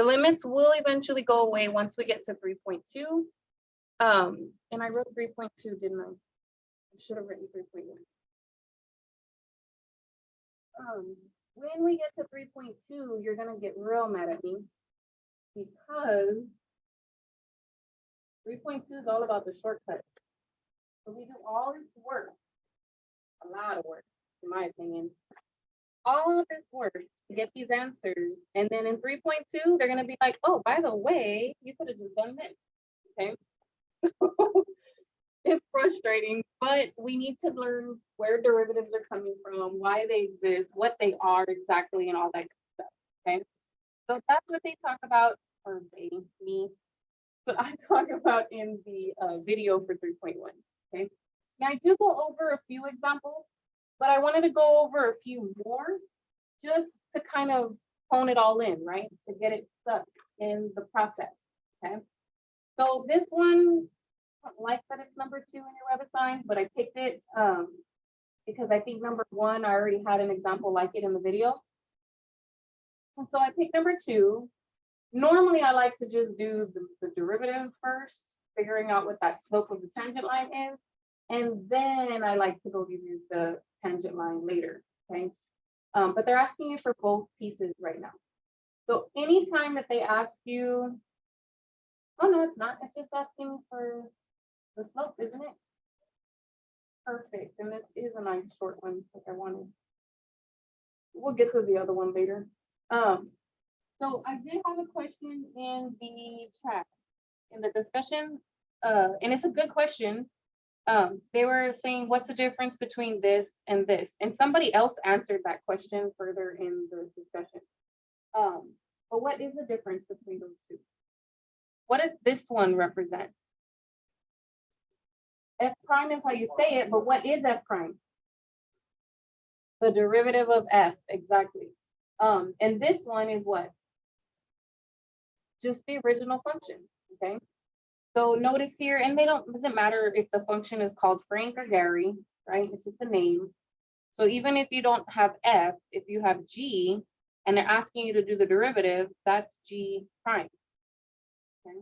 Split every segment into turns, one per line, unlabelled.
The limits will eventually go away once we get to three point two. Um, and I wrote three point two, didn't I? I should have written three point one. Um, when we get to three point two, you're gonna get real mad at me. Because three point two is all about the shortcuts. So we do all this work, a lot of work, in my opinion. All this work to get these answers, and then in three point two, they're gonna be like, oh, by the way, you could have just done this, okay? It's frustrating, but we need to learn where derivatives are coming from, why they exist, what they are exactly, and all that stuff, okay? So that's what they talk about, or they, me, but I talk about in the uh, video for three point one, okay? Now I do go over a few examples, but I wanted to go over a few more just to kind of hone it all in, right? To get it stuck in the process, okay? So this one, I don't like that it's number two in your WebAssign, but I picked it um because I think number one, I already had an example like it in the video. And so I picked number two. Normally, I like to just do the, the derivative first, figuring out what that slope of the tangent line is. And then I like to go use the tangent line later, okay? Um, but they're asking you for both pieces right now. So anytime that they ask you, oh, no, it's not, it's just asking for the slope, isn't it? Perfect, and this is a nice short one, like I wanted. We'll get to the other one later. Um, so I did have a question in the chat, in the discussion, uh, and it's a good question. Um, they were saying, what's the difference between this and this? And somebody else answered that question further in the discussion. Um, but what is the difference between those two? What does this one represent? F prime is how you say it, but what is F prime? The derivative of F, exactly. Um, and this one is what? Just the original function, okay? So notice here, and they don't, doesn't matter if the function is called Frank or Gary, right? It's just a name. So even if you don't have F, if you have G, and they're asking you to do the derivative, that's G prime. Okay.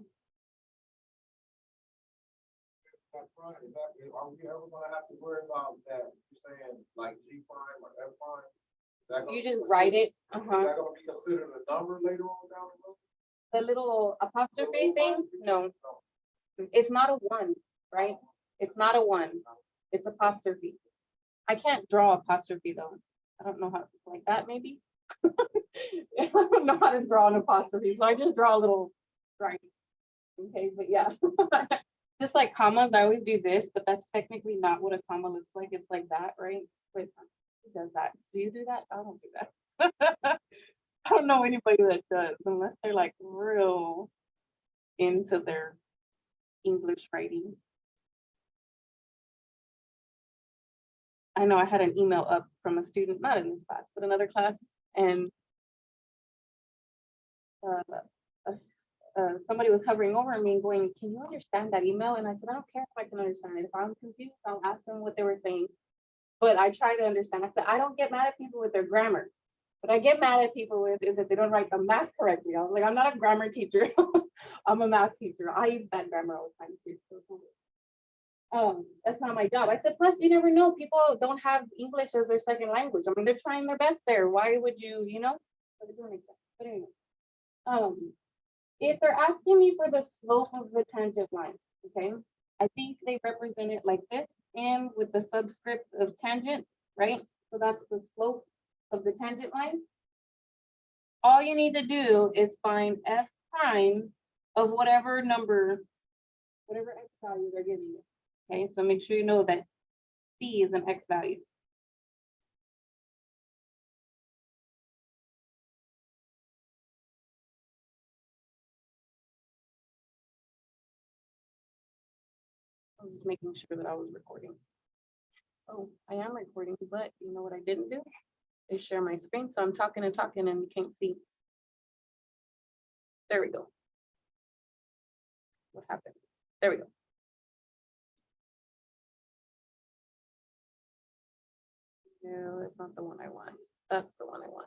That's right, is that, are we ever gonna have to worry about that, you saying like G prime or F prime? Is that gonna
You just write it,
Is
uh-huh.
that gonna be considered a number later on down the road?
The little apostrophe thing, no, it's not a one, right? It's not a one, it's apostrophe. I can't draw apostrophe though. I don't know how, like that maybe? I don't know how to draw an apostrophe, so I just draw a little right. Okay, but yeah. Just like commas, I always do this, but that's technically not what a comma looks like. It's like that, right? Wait, who does that? Do you do that? I don't do that. I don't know anybody that does unless they're like real into their English writing. I know I had an email up from a student, not in this class, but another class, and uh, uh, somebody was hovering over me going, can you understand that email? And I said, I don't care if I can understand it. If I'm confused, I'll ask them what they were saying. But I try to understand. I said, I don't get mad at people with their grammar. What I get mad at people with is if they don't write the math correctly. I was like, I'm not a grammar teacher. I'm a math teacher. I use bad grammar all the time too. Um, that's not my job. I said, plus you never know, people don't have English as their second language. I mean, they're trying their best there. Why would you, you know? But anyway. Um, if they're asking me for the slope of the tangent line, okay? I think they represent it like this and with the subscript of tangent, right? So that's the slope of the tangent line. All you need to do is find f prime of whatever number, whatever x value they're giving you. Okay, so make sure you know that c is an x value. I was just making sure that I was recording. Oh, I am recording, but you know what I didn't do? is share my screen. So I'm talking and talking and you can't see. There we go. What happened? There we go. No, that's not the one I want. That's the one I want.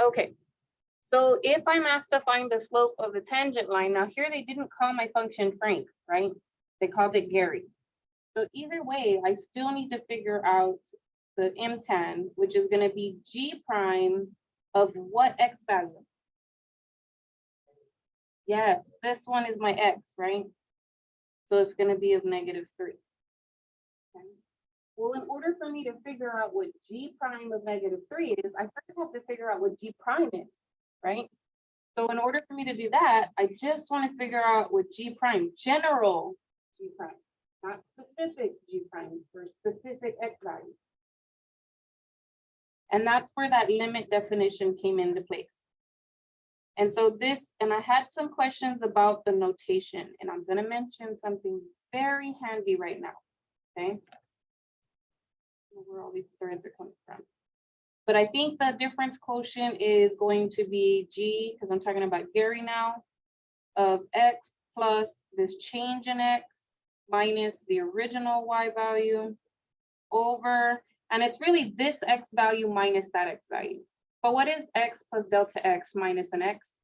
Okay, so if I'm asked to find the slope of the tangent line, now here they didn't call my function frank, right? They called it Gary. So either way, I still need to figure out the M tan, which is gonna be G prime of what X value? Yes, this one is my X, right? So it's gonna be of negative three. Okay. Well, in order for me to figure out what G prime of negative three is, I first have to figure out what G prime is, right? So in order for me to do that, I just want to figure out what G prime, general G prime, not specific G prime for specific X value. And that's where that limit definition came into place. And so this, and I had some questions about the notation, and I'm gonna mention something very handy right now, okay? Where all these threads are coming from. But I think the difference quotient is going to be G, because I'm talking about Gary now, of X plus this change in X minus the original Y value over, and it's really this X value minus that X value. But what is X plus delta X minus an X?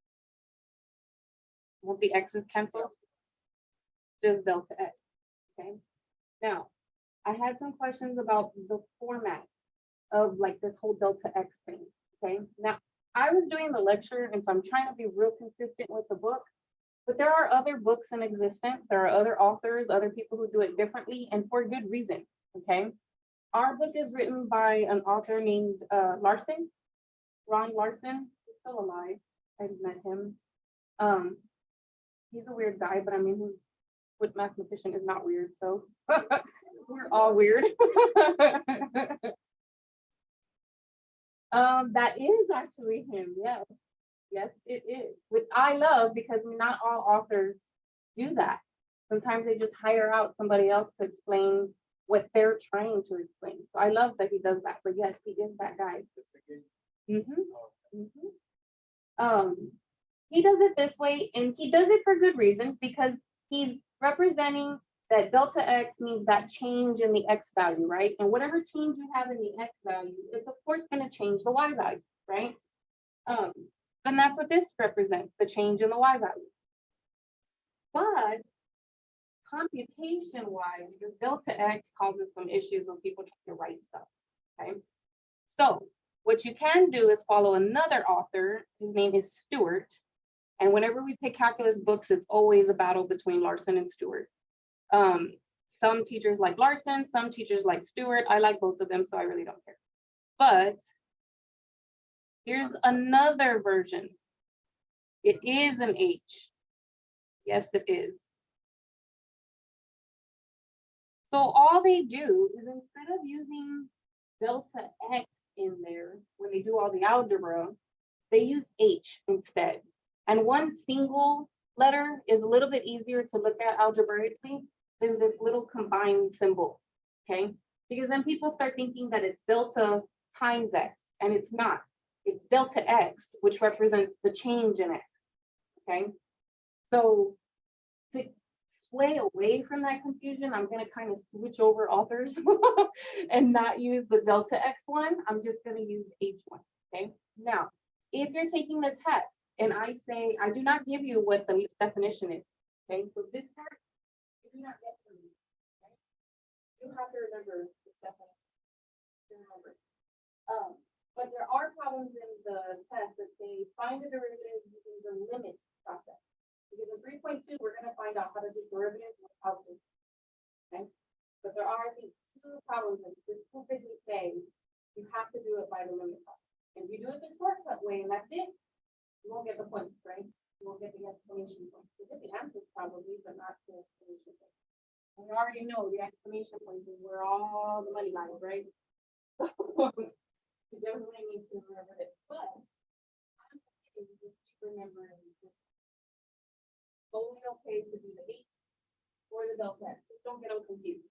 Won't the X's cancel? Just delta X, okay? Now, I had some questions about the format of like this whole delta X thing, okay? Now, I was doing the lecture, and so I'm trying to be real consistent with the book. But there are other books in existence, there are other authors, other people who do it differently, and for good reason, okay? Our book is written by an author named uh, Larson, Ron Larson, he's still alive, I've met him. Um, he's a weird guy, but I mean, who's, what mathematician is not weird, so we're all weird. Um, that is actually him, yes. Yes, it is, which I love because not all authors do that. Sometimes they just hire out somebody else to explain what they're trying to explain. So I love that he does that, but yes, he is that guy. Mm -hmm. Mm -hmm. Um, he does it this way and he does it for good reason because he's representing that delta X means that change in the X value, right? And whatever change you have in the X value, it's of course gonna change the Y value, right? Um, then that's what this represents, the change in the Y value. But computation wise, the delta X causes some issues when people try to write stuff, okay? So what you can do is follow another author, his name is Stewart. And whenever we pick calculus books, it's always a battle between Larson and Stewart. Um, some teachers like Larson, some teachers like Stewart. I like both of them, so I really don't care. But here's another version. It is an H. Yes, it is. So all they do is instead of using delta X in there, when they do all the algebra, they use H instead. And one single letter is a little bit easier to look at algebraically than this little combined symbol, okay? Because then people start thinking that it's delta times X, and it's not. It's delta X, which represents the change in X, okay? So to sway away from that confusion, I'm gonna kind of switch over authors and not use the delta X one. I'm just gonna use H one, okay? Now, if you're taking the test and I say, I do not give you what the definition is, okay? So this part, you do not get from me, okay? You have to remember this definition. Remember. Um, but there are problems in the test that they find the derivative using the limit process. Because in three point two, we're gonna find out how to do derivatives this. Okay, but there are, I think, two problems that specifically say you have to do it by the limit process. If you do it the shortcut way and that's it, you won't get the points, right? You won't get the exclamation point. You get the answers probably, but not the exclamation point. And we already know the exclamation point is where all the money lies, right? You definitely need to remember it, but I'm okay with remembering this totally okay to do the h or the delta X, just don't get all confused.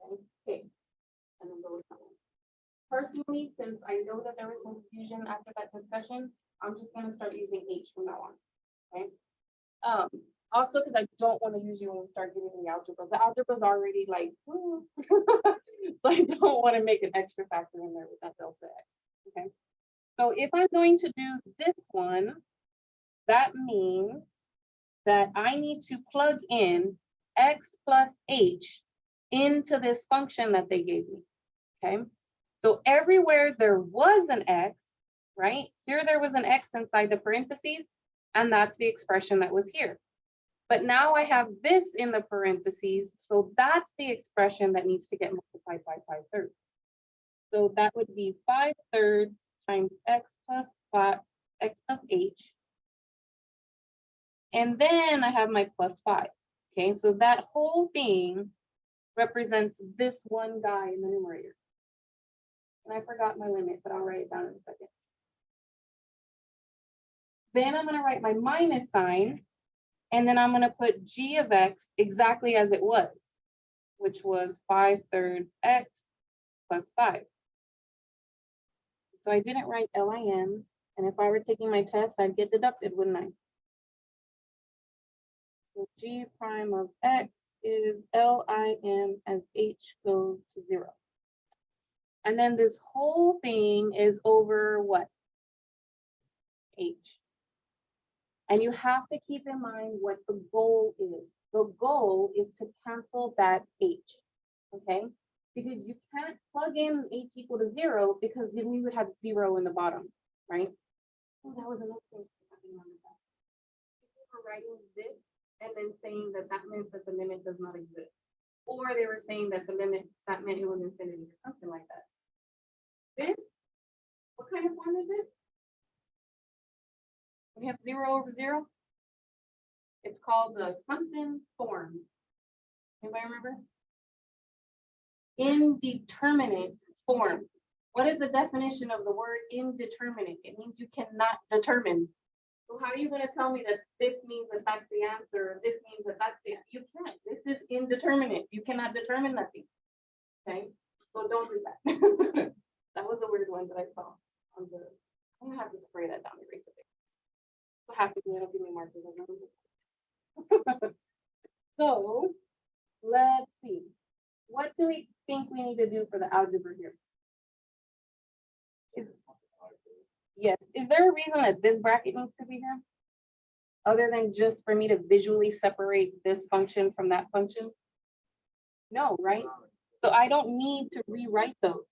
Okay. And then go with that one. Personally, since I know that there was some confusion after that discussion, I'm just gonna start using H from now on, okay? Um, also, because I don't want to use you when we start getting the algebra, the algebra's already like, so I don't want to make an extra factor in there with that delta X, okay? So if I'm going to do this one, that means that I need to plug in x plus h into this function that they gave me, okay? So everywhere there was an x, right? Here there was an x inside the parentheses, and that's the expression that was here. But now I have this in the parentheses, so that's the expression that needs to get multiplied by five thirds. So that would be five thirds times x plus five, x plus h. And then I have my plus five, okay? So that whole thing represents this one guy in the numerator. And I forgot my limit, but I'll write it down in a second. Then I'm gonna write my minus sign, and then I'm gonna put g of x exactly as it was, which was five thirds x plus five. So I didn't write LIM, and if I were taking my test, I'd get deducted, wouldn't I? So g prime of x is LIM as h goes to zero. And then this whole thing is over what? H. And you have to keep in mind what the goal is. The goal is to cancel that H, okay? Because you can't plug in H equal to zero because then we would have zero in the bottom, right? Oh, that was another thing. People were writing this and then saying that that meant that the limit does not exist. Or they were saying that the limit, that meant it was infinity, or something like that. This, what kind of form is this? We have zero over zero. It's called the something form. Anybody remember? Indeterminate form. What is the definition of the word indeterminate? It means you cannot determine. So how are you gonna tell me that this means that that's the answer, this means that that's the, you can't, this is indeterminate, you cannot determine nothing. Okay, so don't do that. That was a weird one that I saw on the, I'm gonna have to spray that down, erase it. So happy, it'll give me markers. So, let's see, what do we think we need to do for the algebra here? Is- Yes, is there a reason that this bracket needs to be here? Other than just for me to visually separate this function from that function? No, right? So I don't need to rewrite those.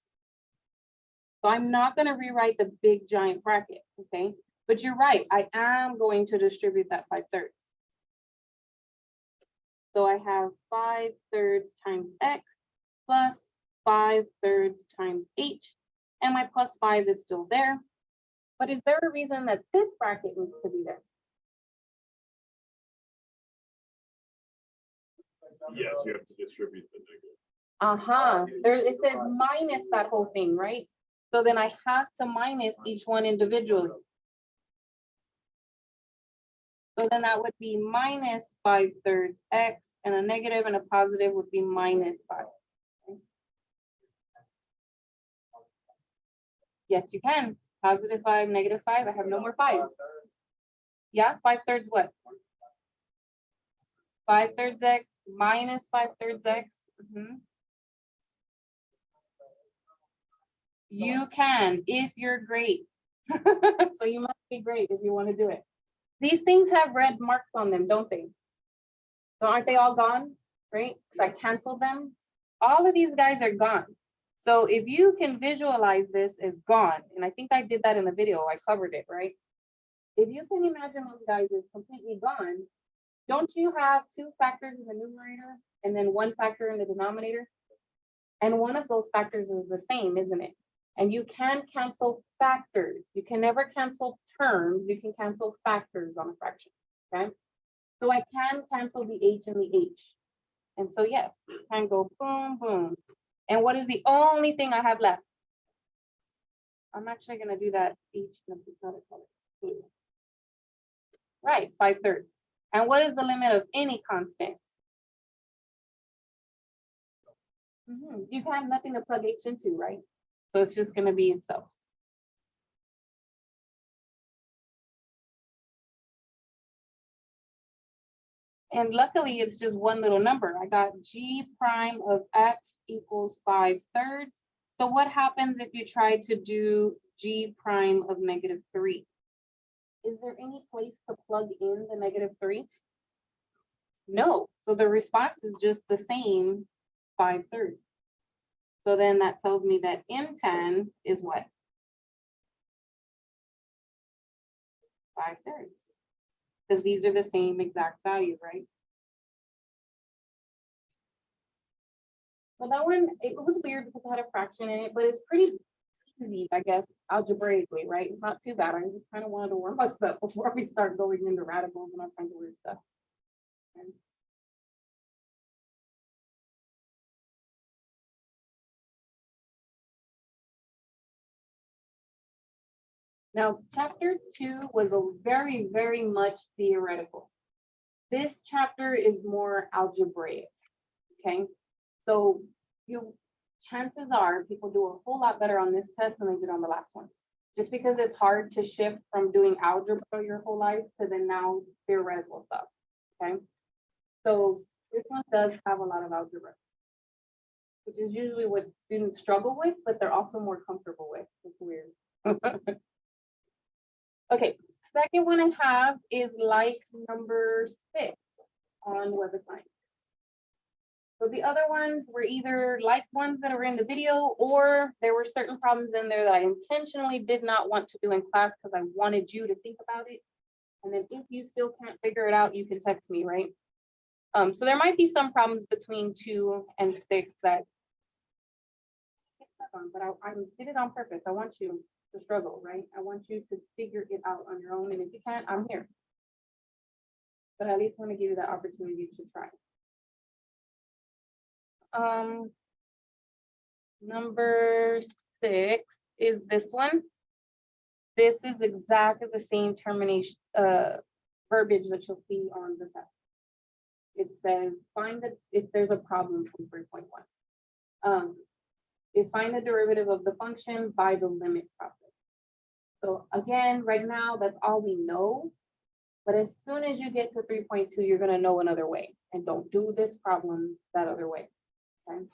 So I'm not gonna rewrite the big giant bracket, okay? But you're right, I am going to distribute that five thirds. So I have five thirds times x plus five thirds times h, and my plus five is still there. But is there a reason that this bracket needs to be there?
Yes, you have to distribute the negative.
Uh-huh, there, it says minus that whole thing, right? So then I have to minus each one individually. So then that would be minus five thirds x and a negative and a positive would be minus five. Yes, you can. Positive five, negative five. I have no more fives. Yeah, five thirds what? Five thirds x minus five thirds x. Mhm. You can, if you're great. So you must be great if you want to do it. These things have red marks on them, don't they? So aren't they all gone, right? Because I canceled them. All of these guys are gone. So if you can visualize this as gone, and I think I did that in the video, I covered it, right? If you can imagine those guys as completely gone, don't you have two factors in the numerator and then one factor in the denominator? And one of those factors is the same, isn't it? And you can cancel factors. You can never cancel terms. You can cancel factors on a fraction, okay? So I can cancel the H and the H. And so yes, you can go boom, boom. And what is the only thing I have left? I'm actually gonna do that H in another color. blue. Right, five thirds. And what is the limit of any constant? Mhm, You have nothing to plug H into, right? So it's just gonna be itself. And luckily, it's just one little number. I got G prime of X equals five thirds. So what happens if you try to do g prime of negative three. Is there any place to plug in the negative three? No, so the response is just the same five thirds. So then that tells me that M tan is what? Five thirds. Because these are the same exact value, right? Well, that one, it was weird because it had a fraction in it, but it's pretty easy, I guess, algebraically, right? It's not too bad. I just kind of wanted to warm us up before we start going into radicals and all kinds of weird stuff. Okay. Now, chapter two was a very, very much theoretical. This chapter is more algebraic, okay? So you, chances are people do a whole lot better on this test than they did on the last one. Just because it's hard to shift from doing algebra your whole life to then now theoretical stuff, okay? So this one does have a lot of algebra. Which is usually what students struggle with, but they're also more comfortable with. It's weird. Okay, second one I have is like number six on web assignment. So the other ones were either like ones that are in the video, or there were certain problems in there that I intentionally did not want to do in class because I wanted you to think about it. And then if you still can't figure it out, you can text me, right? Um, so there might be some problems between two and six that but I, I did it on purpose. I want you to struggle, right? I want you to figure it out on your own, and if you can't, I'm here. But I at least want to give you that opportunity to try. Um. Number six is this one. This is exactly the same termination, uh, verbiage that you'll see on the test. It says, find the, if there's a problem from three point one. Um, is find the derivative of the function by the limit process. So again, right now, that's all we know. But as soon as you get to three point two, you're gonna know another way, and don't do this problem that other way. okay?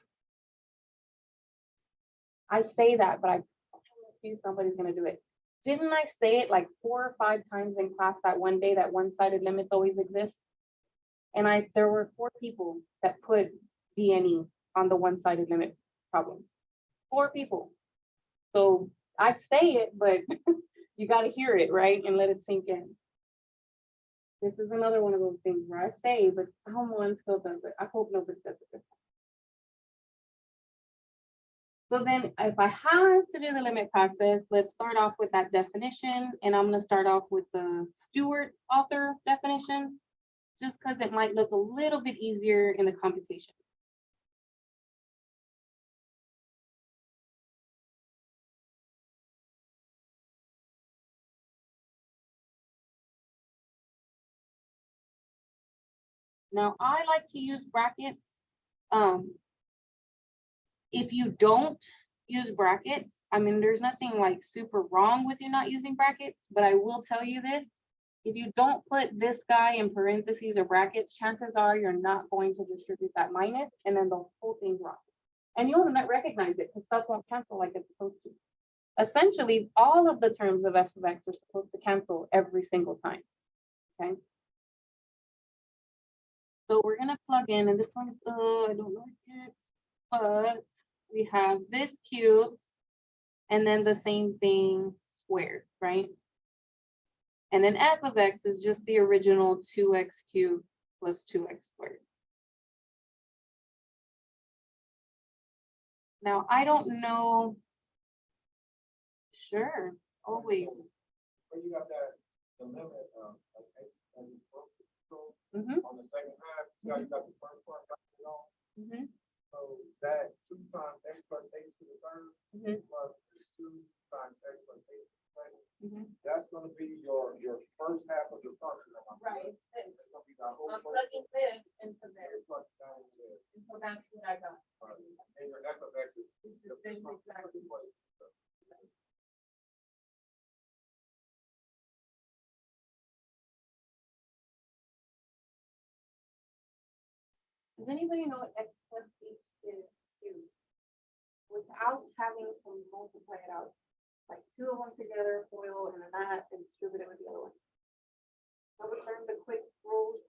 I say that, but I promise you somebody's gonna do it. Didn't I say it like four or five times in class that one day that one-sided limits always exist? And I, there were four people that put DNE on the one-sided limit problem. Four people. So I say it, but you gotta hear it, right? And let it sink in. This is another one of those things where I say, but someone still does it. I hope nobody does it. So then if I have to do the limit process, let's start off with that definition. And I'm gonna start off with the Stewart author definition. Just because it might look a little bit easier in the computation. Now, I like to use brackets. Um. If you don't use brackets, I mean, there's nothing like super wrong with you not using brackets, but I will tell you this. If you don't put this guy in parentheses or brackets, chances are you're not going to distribute that minus and then the whole thing's wrong. And you'll not recognize it because stuff won't cancel like it's supposed to. Essentially, all of the terms of f of x are supposed to cancel every single time. Okay? So we're gonna plug in, and this one's, uh, I don't know it, but we have this cubed. And then the same thing squared, right? And then f of x is just the original two x cubed plus two x squared. Now, I don't know. Sure, always.
When you that, the limit, um, like, and you broke it, so
Mhm,
on the second half, you got, you got the first part, got it on,
mhm,
so that two times X plus h to the third,
mhm,
plus two times X plus h to the second,
mhm.
that's gonna be your, your first half of the function. am I correct? That's gonna be the whole
I'm
first.
plugging this into there,
X plus down there,
and so that's what I got.
right, and your F of X is.
The same exactly. Does anybody know what x plus h is too? Without having to multiply it out. like two of them together, foil and then that, and distribute it with the other one. So we learned the quick rules.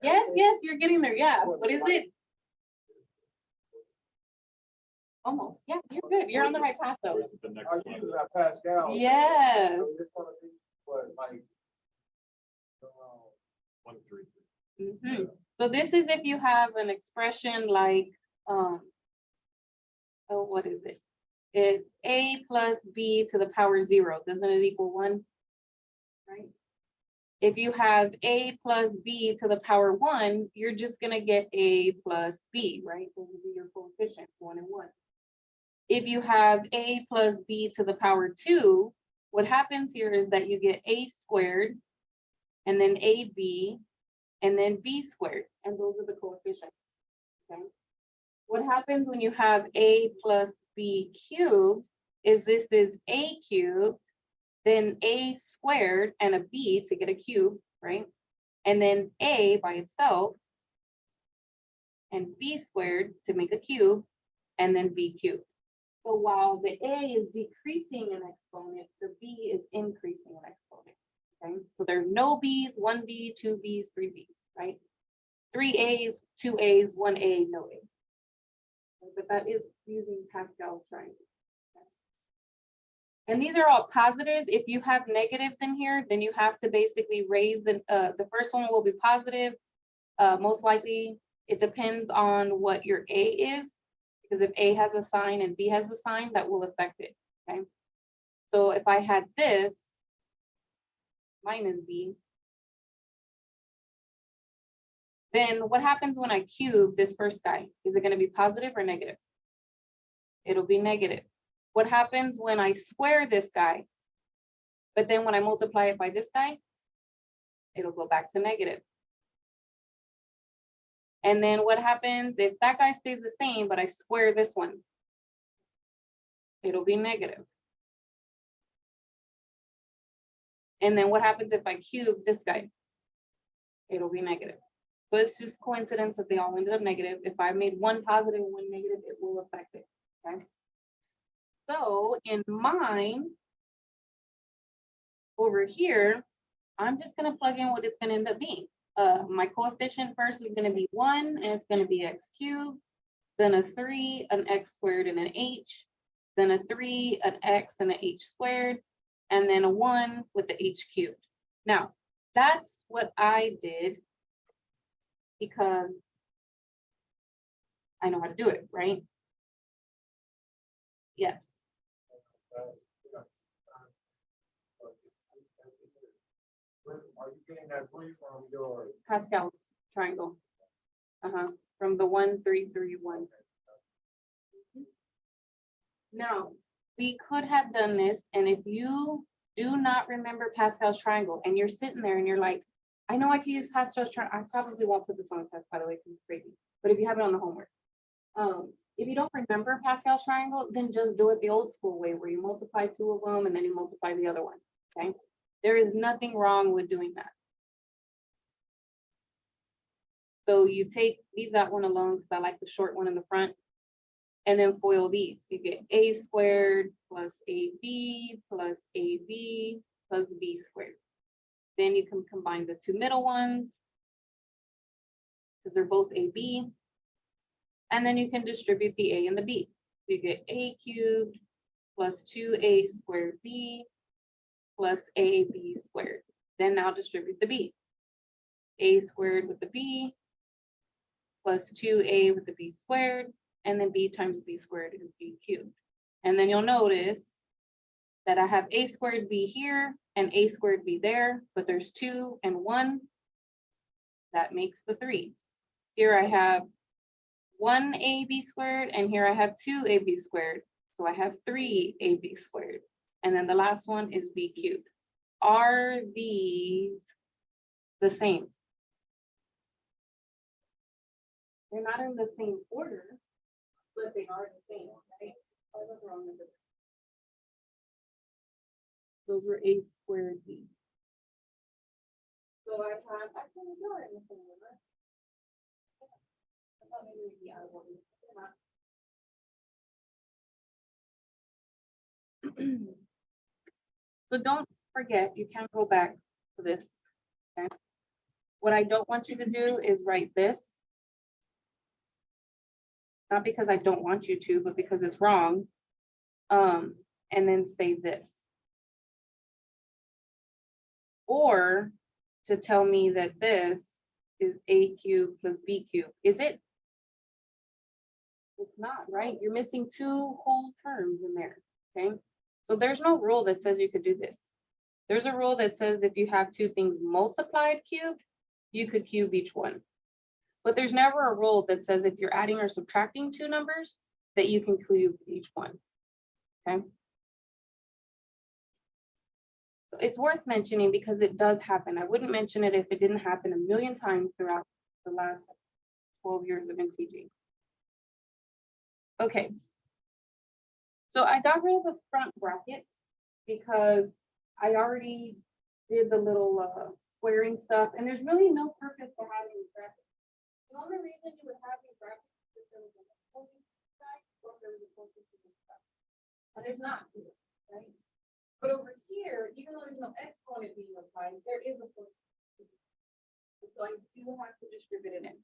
Yes, yes, you're getting there, yeah. What is it? Almost, yeah, you're good. You're on the right path though.
Where's the next
I
one?
use that Pascal.
Yes.
So this one is what, like.
Three.
Mhm. So this is if you have an expression like, um. Oh, what is it? It's A plus B to the power zero, doesn't it equal one? Right? If you have A plus B to the power one, you're just gonna get A plus B, right? Those would be your coefficients, one and one. If you have A plus B to the power two, what happens here is that you get A squared and then AB and then b squared, and those are the coefficients. Okay. What happens when you have a plus b cubed is this is a cubed, then a squared and a b to get a cube, right? And then a by itself and b squared to make a cube, and then b cubed. So while the a is decreasing an exponent, the b is increasing an exponent. Okay, so there are no Bs, one B, two Bs, three Bs, right? Three As, two As, one A, no A. But that is using Pascal's triangle. okay? And these are all positive. If you have negatives in here, then you have to basically raise the, uh, the first one will be positive. Uh, most likely, it depends on what your A is, because if A has a sign and B has a sign, that will affect it, okay? So if I had this, minus b. Then what happens when I cube this first guy? Is it gonna be positive or negative? It'll be negative. What happens when I square this guy? But then when I multiply it by this guy, it'll go back to negative. And then what happens if that guy stays the same, but I square this one? It'll be negative. And then what happens if I cube this guy? It'll be negative. So it's just coincidence that they all ended up negative. If I made one positive and one negative, it will affect it, okay? So in mine, over here, I'm just gonna plug in what it's gonna end up being. Uh, my coefficient first is gonna be one, and it's gonna be x cubed, then a three, an x squared, and an h, then a three, an x, and an h squared, and then a one with the h cubed. Now, that's what I did because I know how to do it, right? Yes,
Are you getting that brief from your?
Pascal's triangle. Uh-huh, from the one, three, three, one. Now, we could have done this, and if you do not remember Pascal's triangle, and you're sitting there and you're like, I know I can use Pascal's triangle, I probably won't put this on the test, by the way, because it's crazy, but if you have it on the homework. Um, if you don't remember Pascal's triangle, then just do it the old school way, where you multiply two of them and then you multiply the other one, okay? There is nothing wrong with doing that. So you take, leave that one alone, because I like the short one in the front. And then foil these, you get a squared plus ab plus ab plus b squared. Then you can combine the two middle ones. Because they're both ab. And then you can distribute the a and the b. You get a cubed plus two a squared b plus ab squared. Then now distribute the b. a squared with the b plus two a with the b squared, and then b times b squared is b cubed. And then you'll notice that I have a squared b here and a squared b there, but there's two and one. That makes the three. Here I have one ab squared, and here I have two ab squared. So I have three ab squared. And then the last one is b cubed. Are these the same? They're not in the same order, flipping are the same, right? I was wrong with this. Those were a squared b. So I have, I can in the same. I thought maybe the other one, not. So don't forget, you can go back to this. okay? What I don't want you to do is write this not because I don't want you to, but because it's wrong. Um, and then say this. Or to tell me that this is A cube plus B cube. Is it? It's not, right? You're missing two whole terms in there, okay? So there's no rule that says you could do this. There's a rule that says if you have two things multiplied cubed, you could cube each one. But there's never a rule that says if you're adding or subtracting two numbers, that you can cube each one. Okay? It's worth mentioning because it does happen. I wouldn't mention it if it didn't happen a million times throughout the last twelve years of teaching. Okay. So I got rid of the front brackets because I already did the little uh squaring stuff and there's really no purpose to having brackets. The only reason you would have these brackets is if there was a closing side or if there was a closing to this side. And there's not here, right? But over here, even though there's no exponent being applied, there is a closing. So I do have to distribute it in.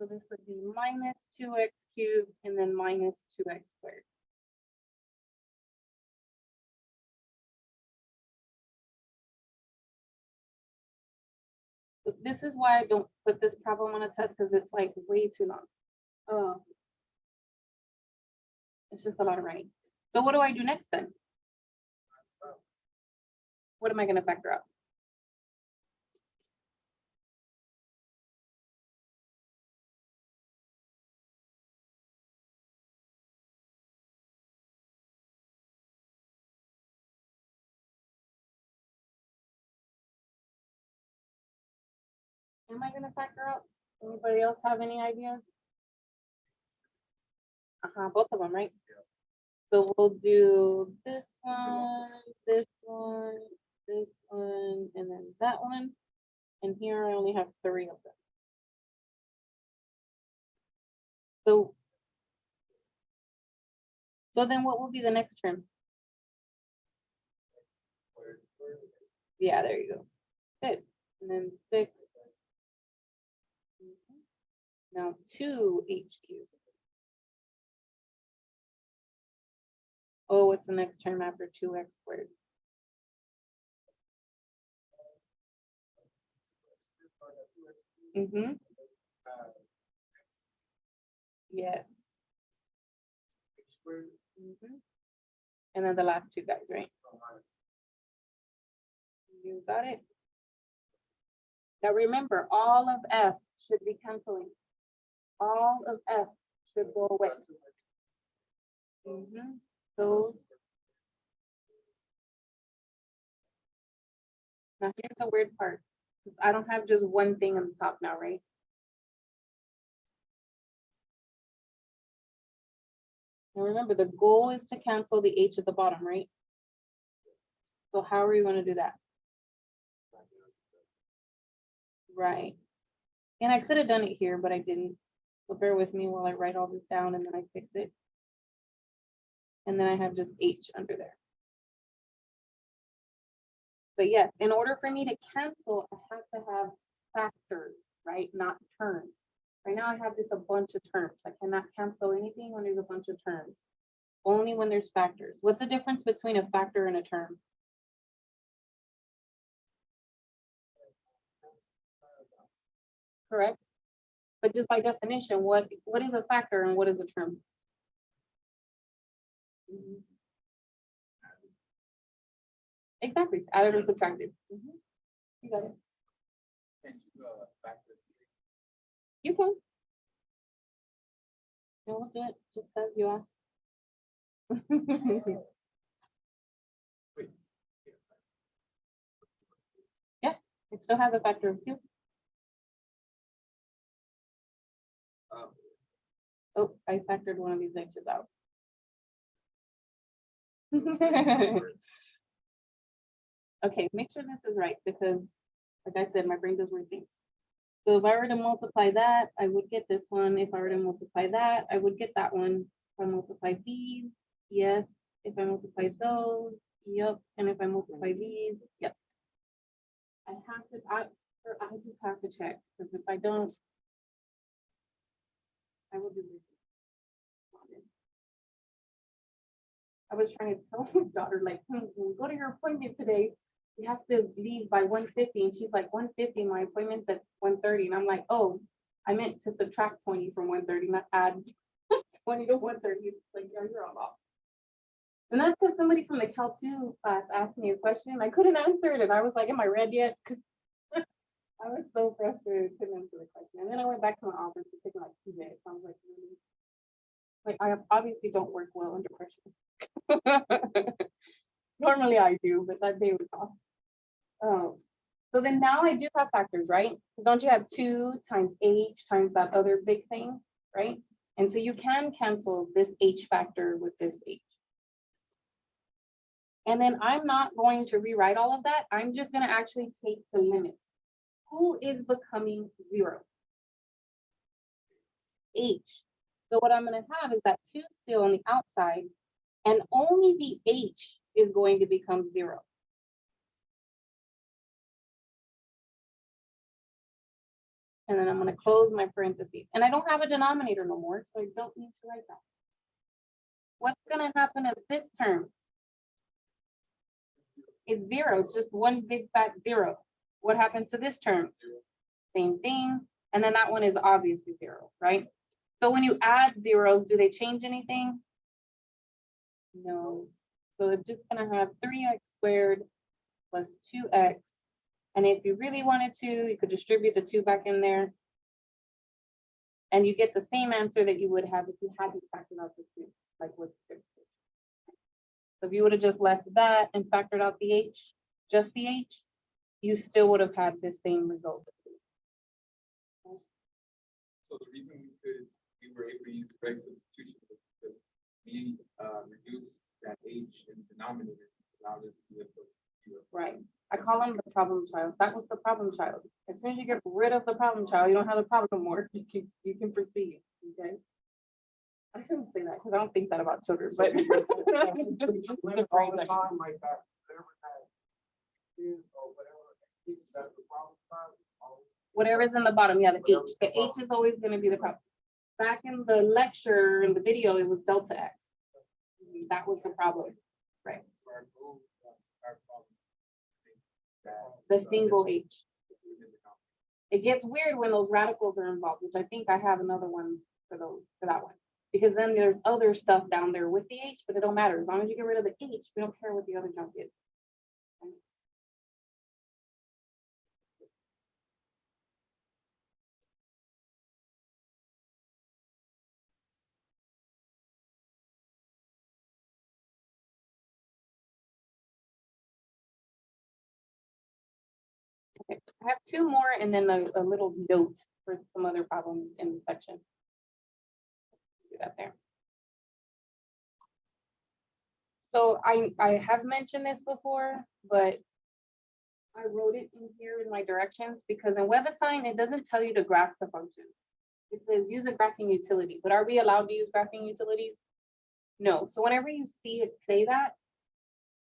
So this would be minus 2x cubed and then minus 2x This is why I don't put this problem on a test, because it's like way too long. Um, It's just a lot of writing. So what do I do next then? What am I gonna factor out? Am I gonna factor out? Anybody else have any ideas? Uh-huh, both of them, right? So we'll do this one, this one, this one, and then that one. And here I only have three of them. So. So then what will be the next term? Yeah, there you go. Good, and then six. Mhm. Now two H cubed. Oh, what's the next term after two x squared? Mm-hmm, yes. Mhm. And then the last two guys, right? You got it? Now remember, all of F should be canceling. All of F should go away. Mhm. Those. Now here's the weird part. I don't have just one thing on the top now, right? Now remember, the goal is to cancel the H at the bottom, right? So how are you gonna do that? Right. And I could have done it here, but I didn't. So bear with me while I write all this down and then I fix it. And then I have just H under there. But yes, in order for me to cancel, I have to have factors, right? Not terms. Right now I have just a bunch of terms. I cannot cancel anything when there's a bunch of terms. Only when there's factors. What's the difference between a factor and a term? Correct? But just by definition, what, what is a factor and what is a term? Exactly, added or subtracted. Mhm. You got it. You can. No, we'll do it just as you asked. Yeah, it still has a factor of two. Oh, I factored one of these H's out. Okay, make sure this is right, because like I said, my brain does weird things. So if I were to multiply that, I would get this one. If I were to multiply that, I would get that one. If I multiply these, yes, If I multiply those, yep, and if I multiply these, yep. I have to, I, I just have to check, because if I don't. I will do this. I was trying to tell my daughter, like, hmm, go to your appointment today, you have to leave by one fifty, and she's like, one fifty, my appointment's at one thirty, and I'm like, oh, I meant to subtract twenty from one thirty, not add twenty to one thirty, it's like, yeah, you're all off. And that's because somebody from the Cal two class asked me a question, I couldn't answer it, and I was like, am I read yet? I was so frustrated, couldn't answer the question, and then I went back to my office, it took like two days, So I was like, really? Like, I obviously don't work well under pressure. Normally I do, but that day was off. Um, so then now I do have factors, right? Don't you have two times h times that other big thing, right? And so you can cancel this h factor with this h. And then I'm not going to rewrite all of that. I'm just gonna actually take the limit. Who is becoming zero? H. So what I'm gonna have is that two still on the outside, and only the h is going to become zero. And then I'm gonna close my parentheses, and I don't have a denominator no more, so I don't need to write that. What's gonna happen at this term? It's zero, it's just one big fat zero. What happens to this term? Same thing, and then that one is obviously zero, right? So when you add zeros, do they change anything? No, so it's just gonna have three x squared plus two x. And if you really wanted to, you could distribute the two back in there. And you get the same answer that you would have if you hadn't factored out the two, like with six. So if you would have just left that and factored out the h, just the h, you still would have had the same result.
So the reason were able to use direct substitution was because we uh reduced that H in the denominator, allowed us to. live with zero.
Right, I call them the problem child. That was the problem child. As soon as you get rid of the problem child, you don't have the problem no more. You can, you can proceed, okay? I shouldn't say that because I don't think that about children, but.
All the time like that, whatever that is, or whatever, that's the problem child,
Whatever's in the bottom, yeah, the H, the H is always gonna be the problem. Back in the lecture, in the video, it was delta X. That was the problem,
Our goal, our problem, that,
the single H.
within the company.
It gets weird when those radicals are involved, which I think I have another one for those, for that one. Because then there's other stuff down there with the H, but it don't matter. As long as you get rid of the H, we don't care what the other junk is. I have two more and then a, a little note for some other problems in the section. Do that there. So I, I have mentioned this before, but I wrote it in here in my directions because in WebAssign, it doesn't tell you to graph the function. It says use a graphing utility, but are we allowed to use graphing utilities? No, so whenever you see it say that,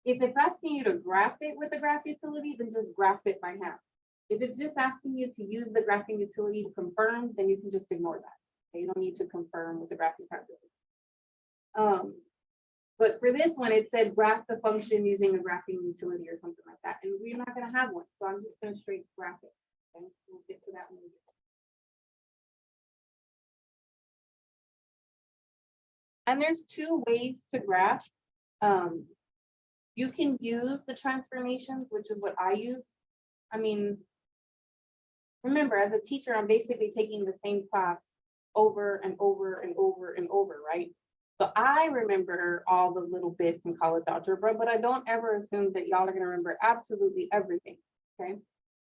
if it's asking you to graph it with a graph utility, then just graph it by hand. If it's just asking you to use the graphing utility to confirm, then you can just ignore that. Okay, You don't need to confirm with the graphing utility. Um, but for this one, it said graph the function using a graphing utility or something like that, and we're not gonna have one, so I'm just gonna straight graph it. Okay, we'll get to that one. And there's two ways to graph. Um, you can use the transformations, which is what I use. I mean, remember, as a teacher, I'm basically taking the same class over and over and over and over, right? So I remember all the little bits from college algebra, but I don't ever assume that y'all are gonna remember absolutely everything, okay?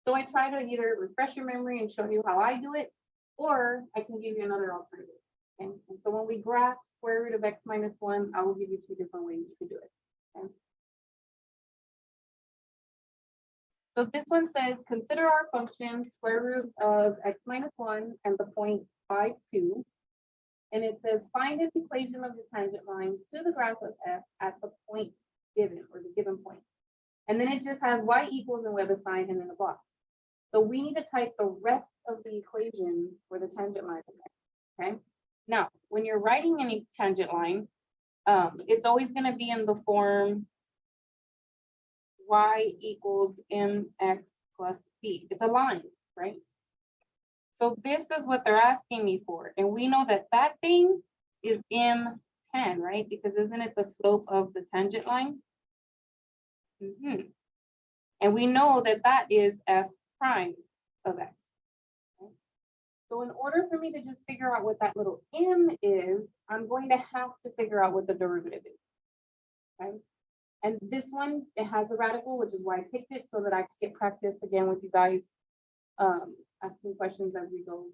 So I try to either refresh your memory and show you how I do it, or I can give you another alternative. Okay, and so when we graph square root of x minus one, I will give you two different ways you could do it. okay? So this one says, consider our function square root of x minus one and the point five two. And it says, find an equation of the tangent line to the graph of f at the point given, or the given point. And then it just has y equals and we have a sign and then a box. So we need to type the rest of the equation for the tangent line. Okay, now, when you're writing any tangent line, um, it's always gonna be in the form y equals mx plus b. It's a line, right? So this is what they're asking me for, and we know that that thing is m tan, right? Because isn't it the slope of the tangent line? Mhm. And we know that that is f prime of x. So in order for me to just figure out what that little m is, I'm going to have to figure out what the derivative is. Okay? And this one, it has a radical, which is why I picked it, so that I could get practice again with you guys. Um, asking questions as we go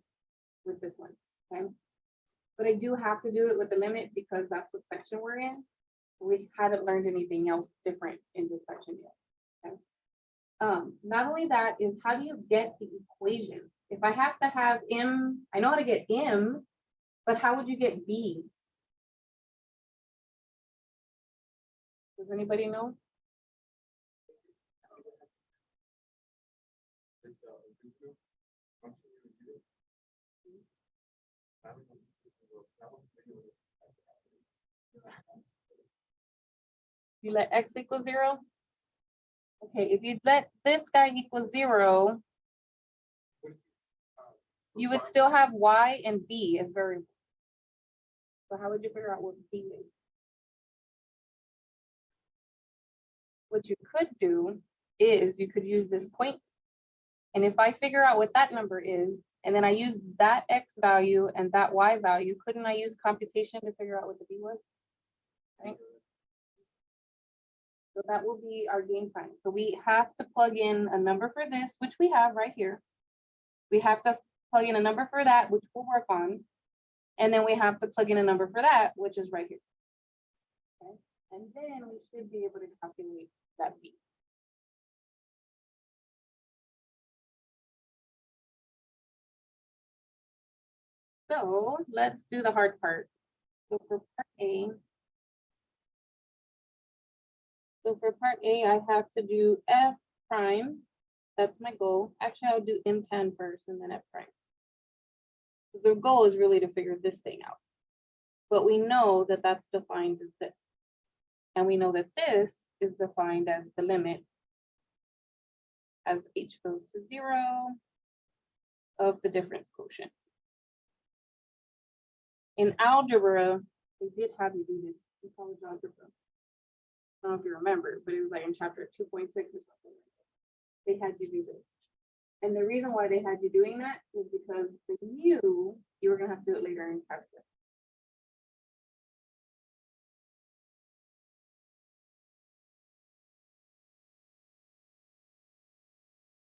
with this one, okay? But I do have to do it with the limit because that's what section we're in. We haven't learned anything else different in this section yet, okay? Um, not only that is how do you get the equation? If I have to have m, I know how to get m, but how would you get b? Was anybody know? You let x equal zero? Okay, if you let this guy equal zero,
is
you would still have y and b as variables. So how would you figure out what b is? What you could do is you could use this point. And if I figure out what that number is, and then I use that x value and that y value, couldn't I use computation to figure out what the b was? Right? So that will be our game time. So we have to plug in a number for this, which we have right here. We have to plug in a number for that, which we'll work on. And then we have to plug in a number for that, which is right here. And then we should be able to calculate that B. So let's do the hard part. So for part A. So for part A, I have to do F prime. That's my goal. Actually, I'll do M tan first and then F prime. The goal is really to figure this thing out. But we know that that's defined as this. And we know that this is defined as the limit as h goes to zero of the difference quotient. In algebra, they did have you do this in college algebra. I don't know if you remember, but it was like in chapter two point six or something. They had you do this. And the reason why they had you doing that was because they knew you were gonna have to do it later in calculus.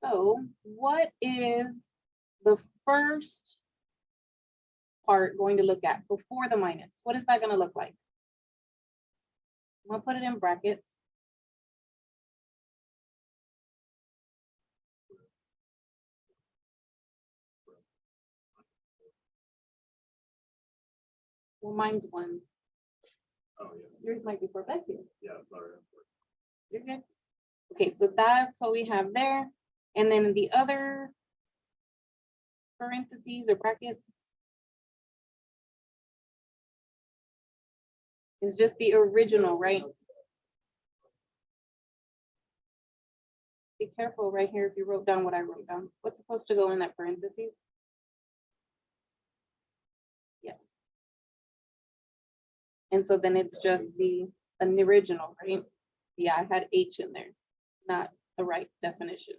So what is the first part going to look at before the minus? What is that gonna look like? I'm gonna put it in brackets. Well, mine's one.
Oh, yeah,
Yours might be four, bless you.
yeah, sorry.
You're good. Okay, so that's what we have there. And then the other parentheses or brackets is just the original, right? Be careful right here if you wrote down what I wrote down. What's supposed to go in that parentheses? Yes. And so then it's just the, an original, right? Yeah, I had H in there, not the right definition.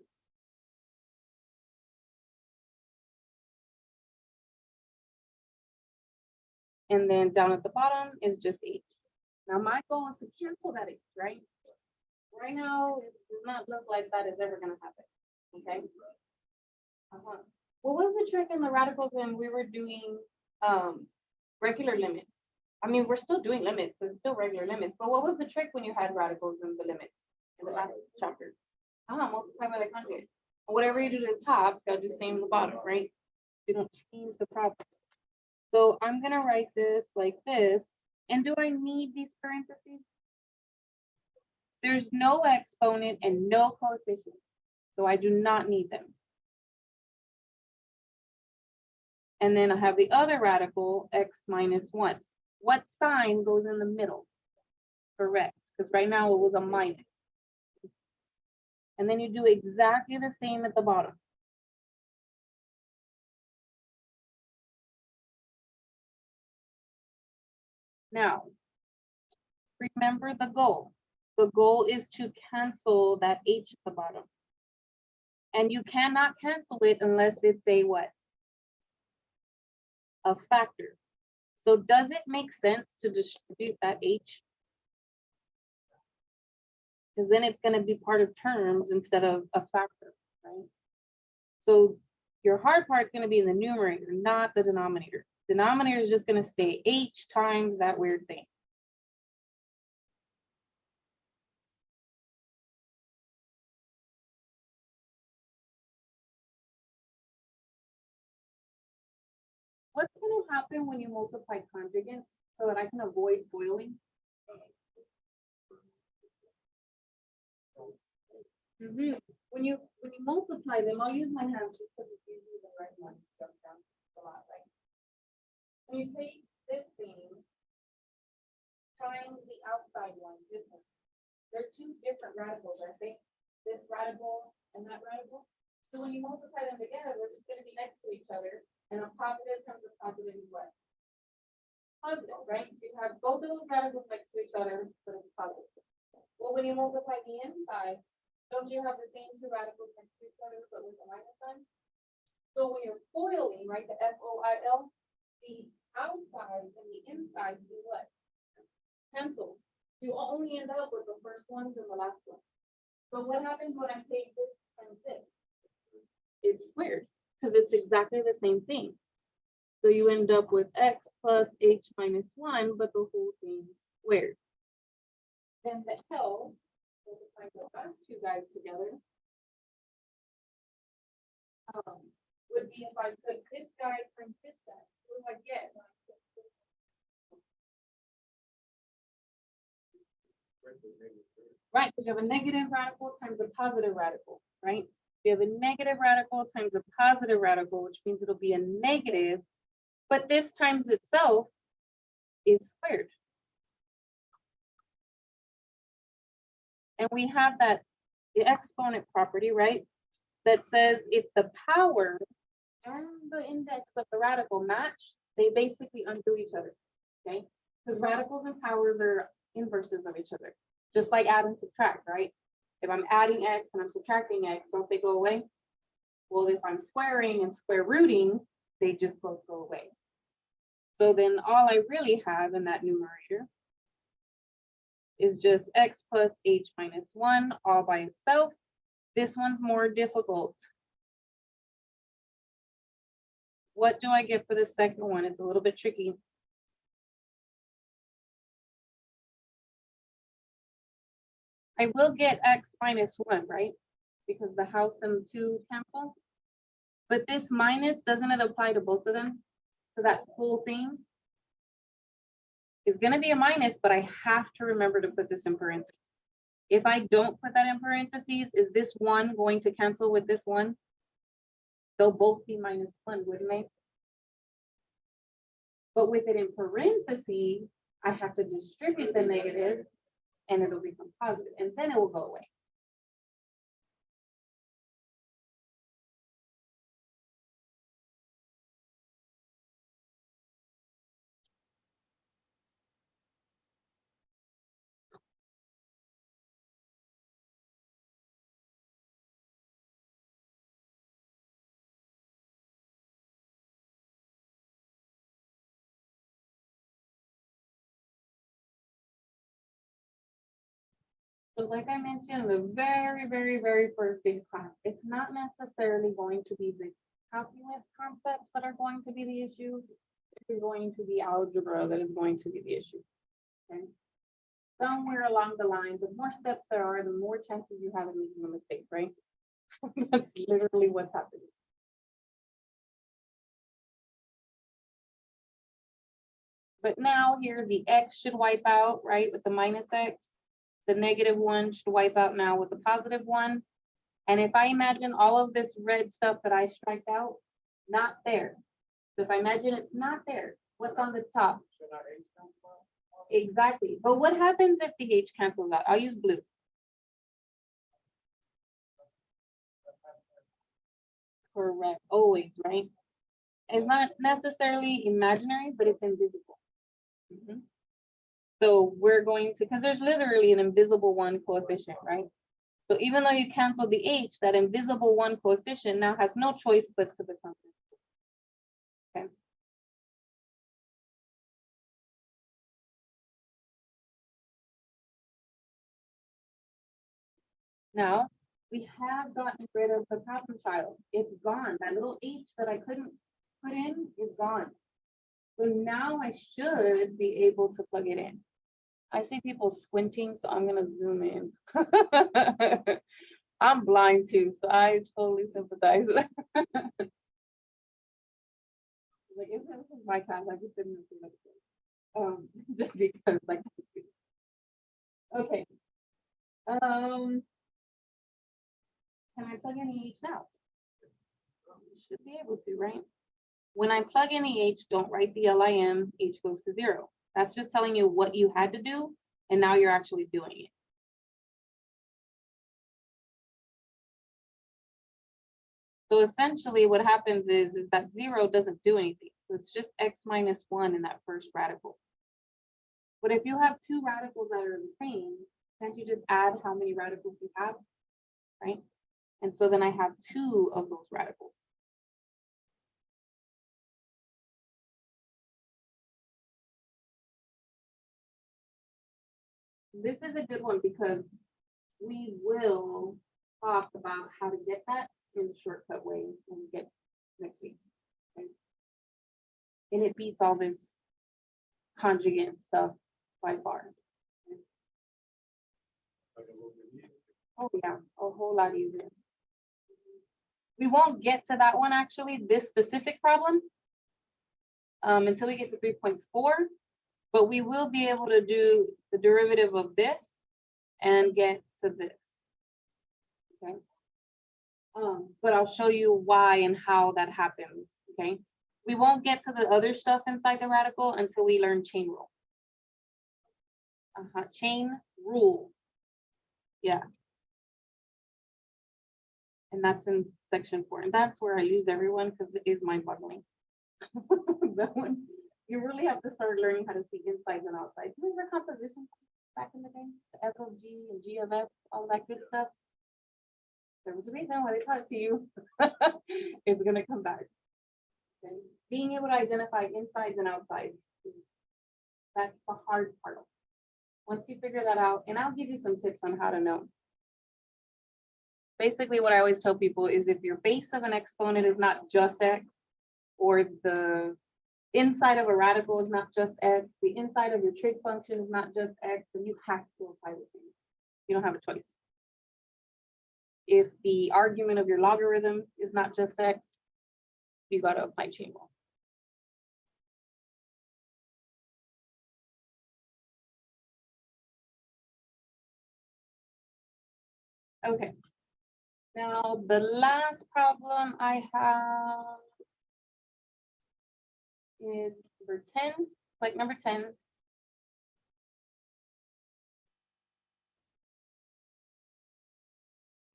And then down at the bottom is just H. Now my goal is to cancel that H, right? Right now, it does not look like that is ever gonna happen, okay? Uh-huh. What was the trick in the radicals when we were doing, um, regular limits? I mean, we're still doing limits, so it's still regular limits, but what was the trick when you had radicals in the limits in the last chapter? Ah, multiply by the conjugate. Whatever you do to the top, you gotta do same to the bottom, right? You don't change the problem. So I'm gonna write this like this, and do I need these parentheses? There's no exponent and no coefficient, so I do not need them. And then I have the other radical, x minus one. What sign goes in the middle? Correct, because right now it was a minus. And then you do exactly the same at the bottom. Now, remember the goal. The goal is to cancel that h at the bottom. And you cannot cancel it unless it's a what? A factor. So does it make sense to distribute that h? Because then it's gonna be part of terms instead of a factor, right? So your hard part is gonna be in the numerator, not the denominator. Denominator is just gonna stay h times that weird thing. What's gonna happen when you multiply conjugates so that I can avoid boiling? Mhm. When you, when you multiply them, I'll use my hands just because it's usually the right one. to jump down a lot, right? When you take this thing times the outside one, this one, they're two different radicals, I think. This radical and that radical. So when you multiply them together, they're just gonna be next to each other, and a positive times a positive is what? Positive, right? So you have both of those radicals next to each other, but it's positive. Well, when you multiply the inside, don't you have the same two radicals next to each other, but with a minus sign? So when you're foiling, right, the F O I L, the outside and the inside do what? Cancel. You only end up with the first ones and the last one. So what happens when I take this times this? It's squared, because it's exactly the same thing. So you end up with x plus h minus one, but the whole thing squared. Then the L, I put those two guys together. Um, would be if I took this guy from this guy, what do I get? when I put this? Right, because you have a negative radical times a positive radical, right? You have a negative radical times a positive radical, which means it'll be a negative, but this times itself is squared. And we have that the exponent property, right? That says if the power and the index of the radical match, they basically undo each other, okay? Because radicals and powers are inverses of each other, just like add and subtract, right? If I'm adding x and I'm subtracting x, don't they go away? Well, if I'm squaring and square rooting, they just both go away. So then all I really have in that numerator is just x plus h minus one all by itself. This one's more difficult. What do I get for the second one? It's a little bit tricky. I will get x minus one, right? Because the house and two cancel. But this minus, doesn't it apply to both of them? So that whole thing? is gonna be a minus, but I have to remember to put this in parentheses. If I don't put that in parentheses, is this one going to cancel with this one? They'll both be minus one, wouldn't they? But with it in parentheses, I have to distribute the negative and it'll become positive, and then it will go away. Like I mentioned, in the very, very, very first big class, it's not necessarily going to be the calculus concepts that are going to be the issue. It's going to be algebra that is going to be the issue. Okay. Somewhere along the line, the more steps there are, the more chances you have of making a mistake, right? That's literally what's happening. But now here, the x should wipe out, right, with the minus x. The negative one should wipe out now with the positive one. And if I imagine all of this red stuff that I striked out, not there. So if I imagine it's not there, what's on the top?
Should I H come from?
Exactly, but what happens if the H cancels out? I'll use blue. Correct, always, right? It's not necessarily imaginary, but it's invisible. Mhm. So we're going to, because there's literally an invisible one coefficient, right? So even though you cancel the H, that invisible one coefficient now has no choice but to become. Okay. Now, we have gotten rid of the problem child. It's gone. That little H that I couldn't put in is gone. So now I should be able to plug it in. I see people squinting, so I'm gonna zoom in. I'm blind too, so I totally sympathize. Like, if this was my class, I just didn't do like this. Um, just because like. Okay. Um. Can I plug in the H now? Should be able to, right? When I plug in the H, don't write the LIM, H goes to zero. That's just telling you what you had to do, and now you're actually doing it. So essentially what happens is, is that zero doesn't do anything. So it's just X minus one in that first radical. But if you have two radicals that are the same, can't you just add how many radicals you have? Right? And so then I have two of those radicals. This is a good one because we will talk about how to get that in a shortcut way when we get next week. okay? And it beats all this conjugate stuff by far.
Easier.
Oh, yeah, a whole lot easier. We won't get to that one, actually, this specific problem. Um, until we get to three point four, but we will be able to do the derivative of this and get to this. Okay. Um, but I'll show you why and how that happens, okay? We won't get to the other stuff inside the radical until we learn chain rule. Uh-huh, chain rule. Yeah. And that's in section four, and that's where I lose everyone because it is mind boggling. That one, you really have to start learning how to see insides and outsides. Remember composition back in the day? The F of G and G of F, all that good stuff. There was a reason why they taught it to you. It's gonna come back. Okay, Being able to identify insides and outsides. That's the hard part. Once you figure that out, and I'll give you some tips on how to know. Basically, what I always tell people is if your base of an exponent is not just x, or the inside of a radical is not just x, the inside of your trig function is not just x, then you have to apply the chain. You don't have a choice. If the argument of your logarithm is not just x, you gotta apply chain rule. Okay. Now, the last problem I have is number ten, like number ten.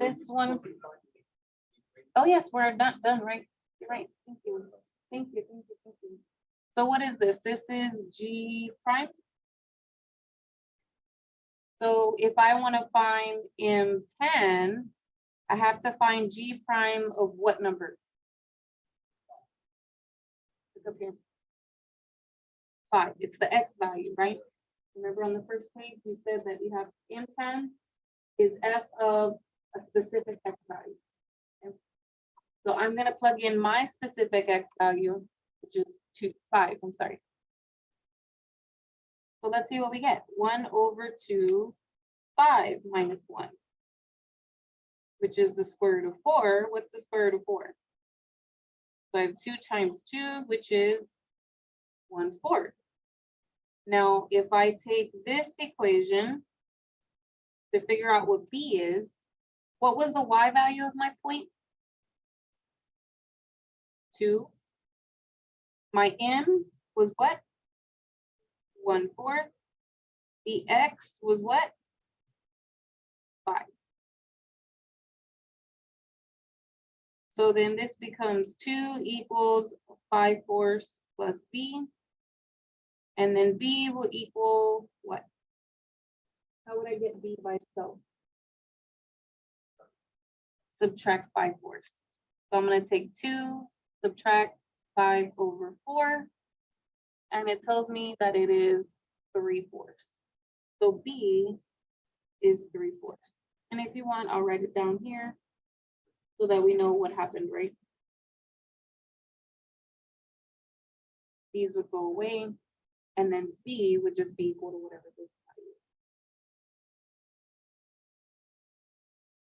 This one, oh yes, we're not done, right? Right, thank you, thank you, thank you, thank you. So what is this? This is G prime? So if I want to find M tan, I have to find G prime of what number? It's up here. Five, it's the X value, right? Remember on the first page, we said that we have M tan is F of a specific X value. Okay? So I'm gonna plug in my specific X value, which is two, five, I'm sorry. So let's see what we get. One over two, five minus one. Which is the square root of four. What's the square root of four? So I have two times two, which is one fourth. Now, if I take this equation to figure out what B is, what was the Y value of my point? Two. My M was what? One fourth. The X was what? Five. So then this becomes two equals five fourths plus B. And then B will equal what? How would I get B by itself? Subtract five fourths. So I'm gonna take two, subtract five over four. And it tells me that it is three fourths. So B is three fourths. And if you want, I'll write it down here so that we know what happened, right? These would go away, and then B would just be equal to whatever this value is.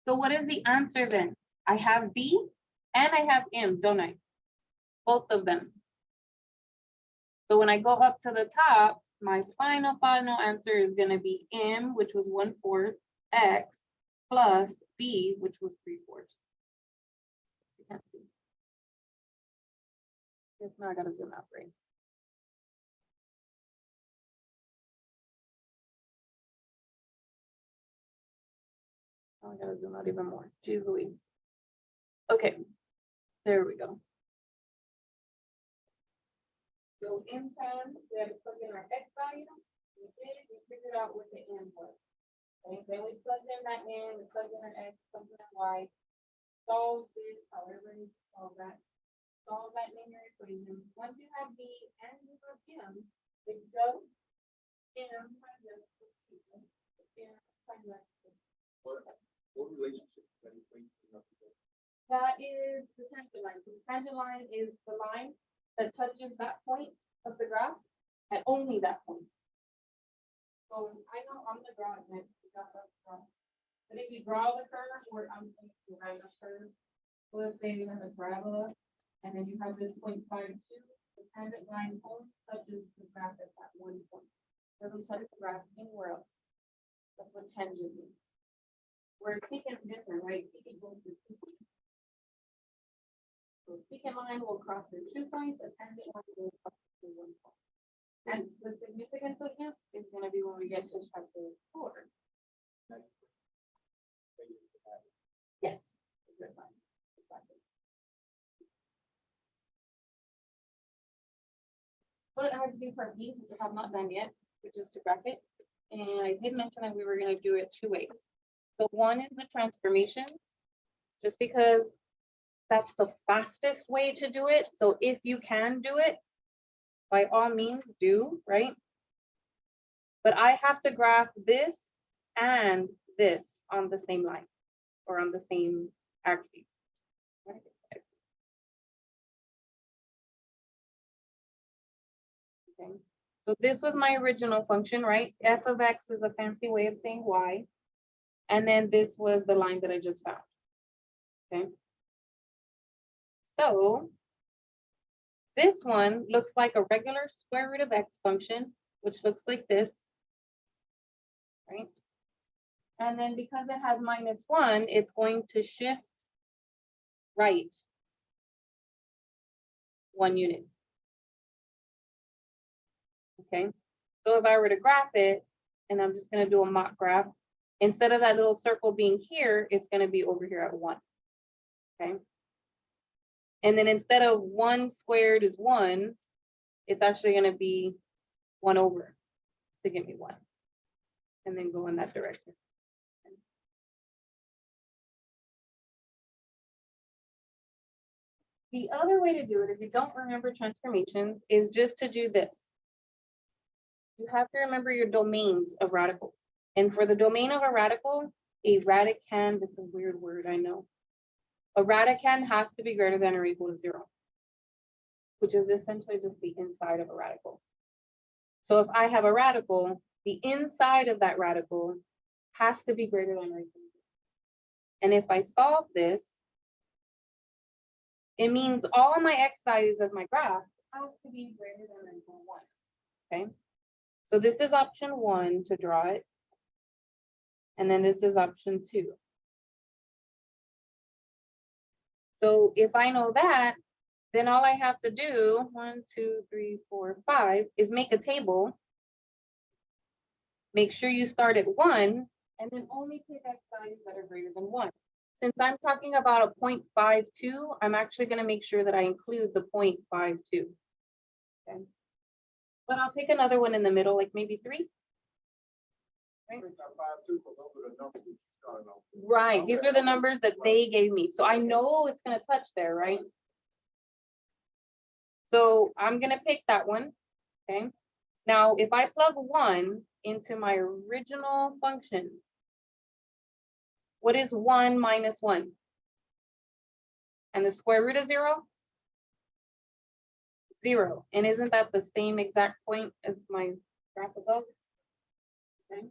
So what is the answer then? I have B and I have M, don't I? Both of them. So when I go up to the top, my final, final answer is gonna be M, which was one fourth, X, plus B, which was three fourths. You can't see. Guess now I gotta zoom out, right? Oh, I gotta zoom out even more. Jeez Louise. Okay, there we go. So in time, we had to plug in our X value. We did, we figured out what the M was. Okay, then we plugged in that in, we plugged in our X, plugged in our Y. Solve this, however you solve that. Solve that linear equation. Once you have B and you have M, it's just M times X plus two. M times X plus
What, relationship is that equation?
That is the tangent line. So the tangent line is the line that touches that point of the graph and only that point. So I know I'm the rough. But if you draw the curve or I'm going to write a curve, let's say you have a parabola and then you have this point five two, the tangent line only touches the graph at that one point. It Doesn't touch the graph anywhere else. That's what tangent means. Secant is different, right? Secant goes to two points. So secant line will cross through two points, a tangent line will cross through one point. And the significance of this is gonna be when we get to chapter four. Yes. Exactly. But I have to do part B, which I have not done yet, which is to graph it. And I did mention that we were gonna do it two ways. So one is the transformations, just because that's the fastest way to do it. So if you can do it, by all means do, right? But I have to graph this and this on the same line or on the same axis. Okay, so this was my original function, right? F of X is a fancy way of saying Y. And then this was the line that I just found. Okay. So this one looks like a regular square root of X function, which looks like this. Right? And then because it has minus one, it's going to shift right one unit. Okay, so if I were to graph it, and I'm just gonna do a mock graph, instead of that little circle being here, it's gonna be over here at one. Okay. And then instead of one squared is one, it's actually gonna be one over to give me one. And then go in that direction. The other way to do it, if you don't remember transformations, is just to do this. You have to remember your domains of radicals. And for the domain of a radical, a radicand, it's a weird word, I know. A radicand has to be greater than or equal to zero. Which is essentially just the inside of a radical. So if I have a radical, the inside of that radical has to be greater than or equal. to zero. And if I solve this, it means all my x values of my graph have to be greater than or equal to one. Okay? So this is option one to draw it. And then this is option two. So if I know that, then all I have to do, one, two, three, four, five, is make a table. Make sure you start at one, and then only pick X values that are greater than one. Since I'm talking about a 0.52, I'm actually gonna make sure that I include the 0.52. Okay. But I'll pick another one in the middle, like maybe three.
I think that five two, those are the numbers that you started off. with.
Right, these are the numbers that they gave me, so I know it's gonna touch there, right? So I'm gonna pick that one, okay? Now, if I plug one into my original function. What is one minus one? And the square root of zero? Zero, and isn't that the same exact point as my graph above? Okay.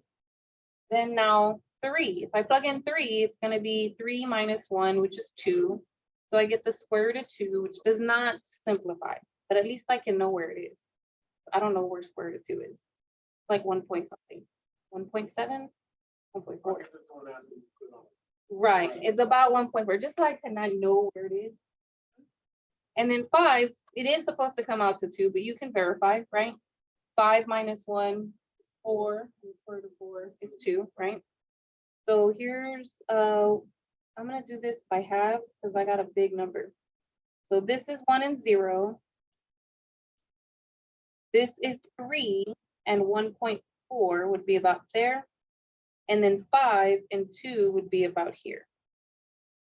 Then now three, if I plug in three, it's gonna be three minus one, which is two. So I get the square root of two, which does not simplify, but at least I can know where it is. I don't know where square root of two is. It's Like one point something, one point seven, one point
I
four.
guess it's on that, so you put on.
Right,
Right.
it's about one point four, just so I can I know where it is. And then five, it is supposed to come out to two, but you can verify, right? Five minus one four, and four to four is two, right? So here's, uh, I'm gonna do this by halves, because I got a big number. So this is one and zero. This is three, and one point four would be about there. And then five and two would be about here.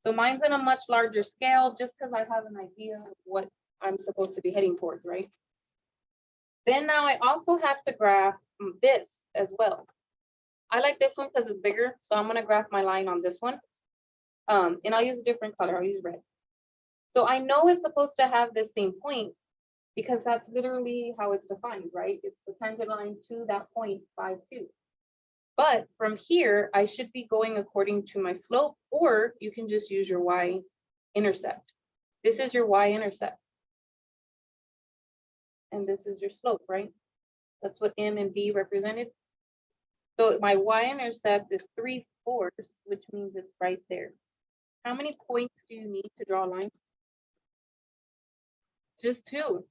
So mine's in a much larger scale, just because I have an idea of what I'm supposed to be heading towards, right? Then now I also have to graph this as well. I like this one because it's bigger, so I'm gonna graph my line on this one. Um, and I'll use a different color, I'll use red. So I know it's supposed to have the same point because that's literally how it's defined, right? It's the tangent line to that point by two. But from here, I should be going according to my slope, or you can just use your y intercept. This is your y intercept. And this is your slope, right? That's what M and B represented. So my y intercept is three fourths, which means it's right there. How many points do you need to draw a line? Just two.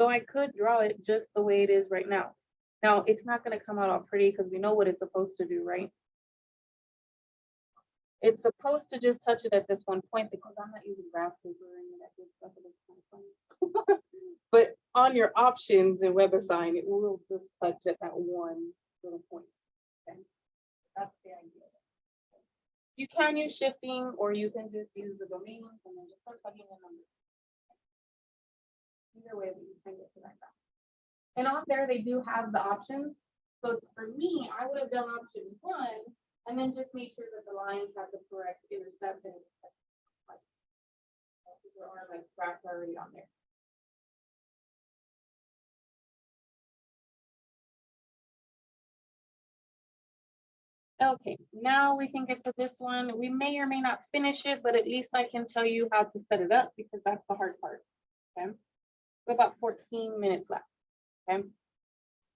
So I could draw it just the way it is right now. Now, it's not gonna come out all pretty because we know what it's supposed to do, right? It's supposed to just touch it at this one point because I'm not using graph paper any that good stuff. But on your options in WebAssign, it will just touch at that one little point. okay? That's the idea. You can use shifting or you can just use the domain and then just start plugging in numbers. Either way, we can get to that. And on there, they do have the options. So for me, I would have done option one and then just make sure that the lines have the correct intercept and. like, There are like graphs already on there. Okay, now we can get to this one. We may or may not finish it, but at least I can tell you how to set it up because that's the hard part. Okay. We About fourteen minutes left. Okay.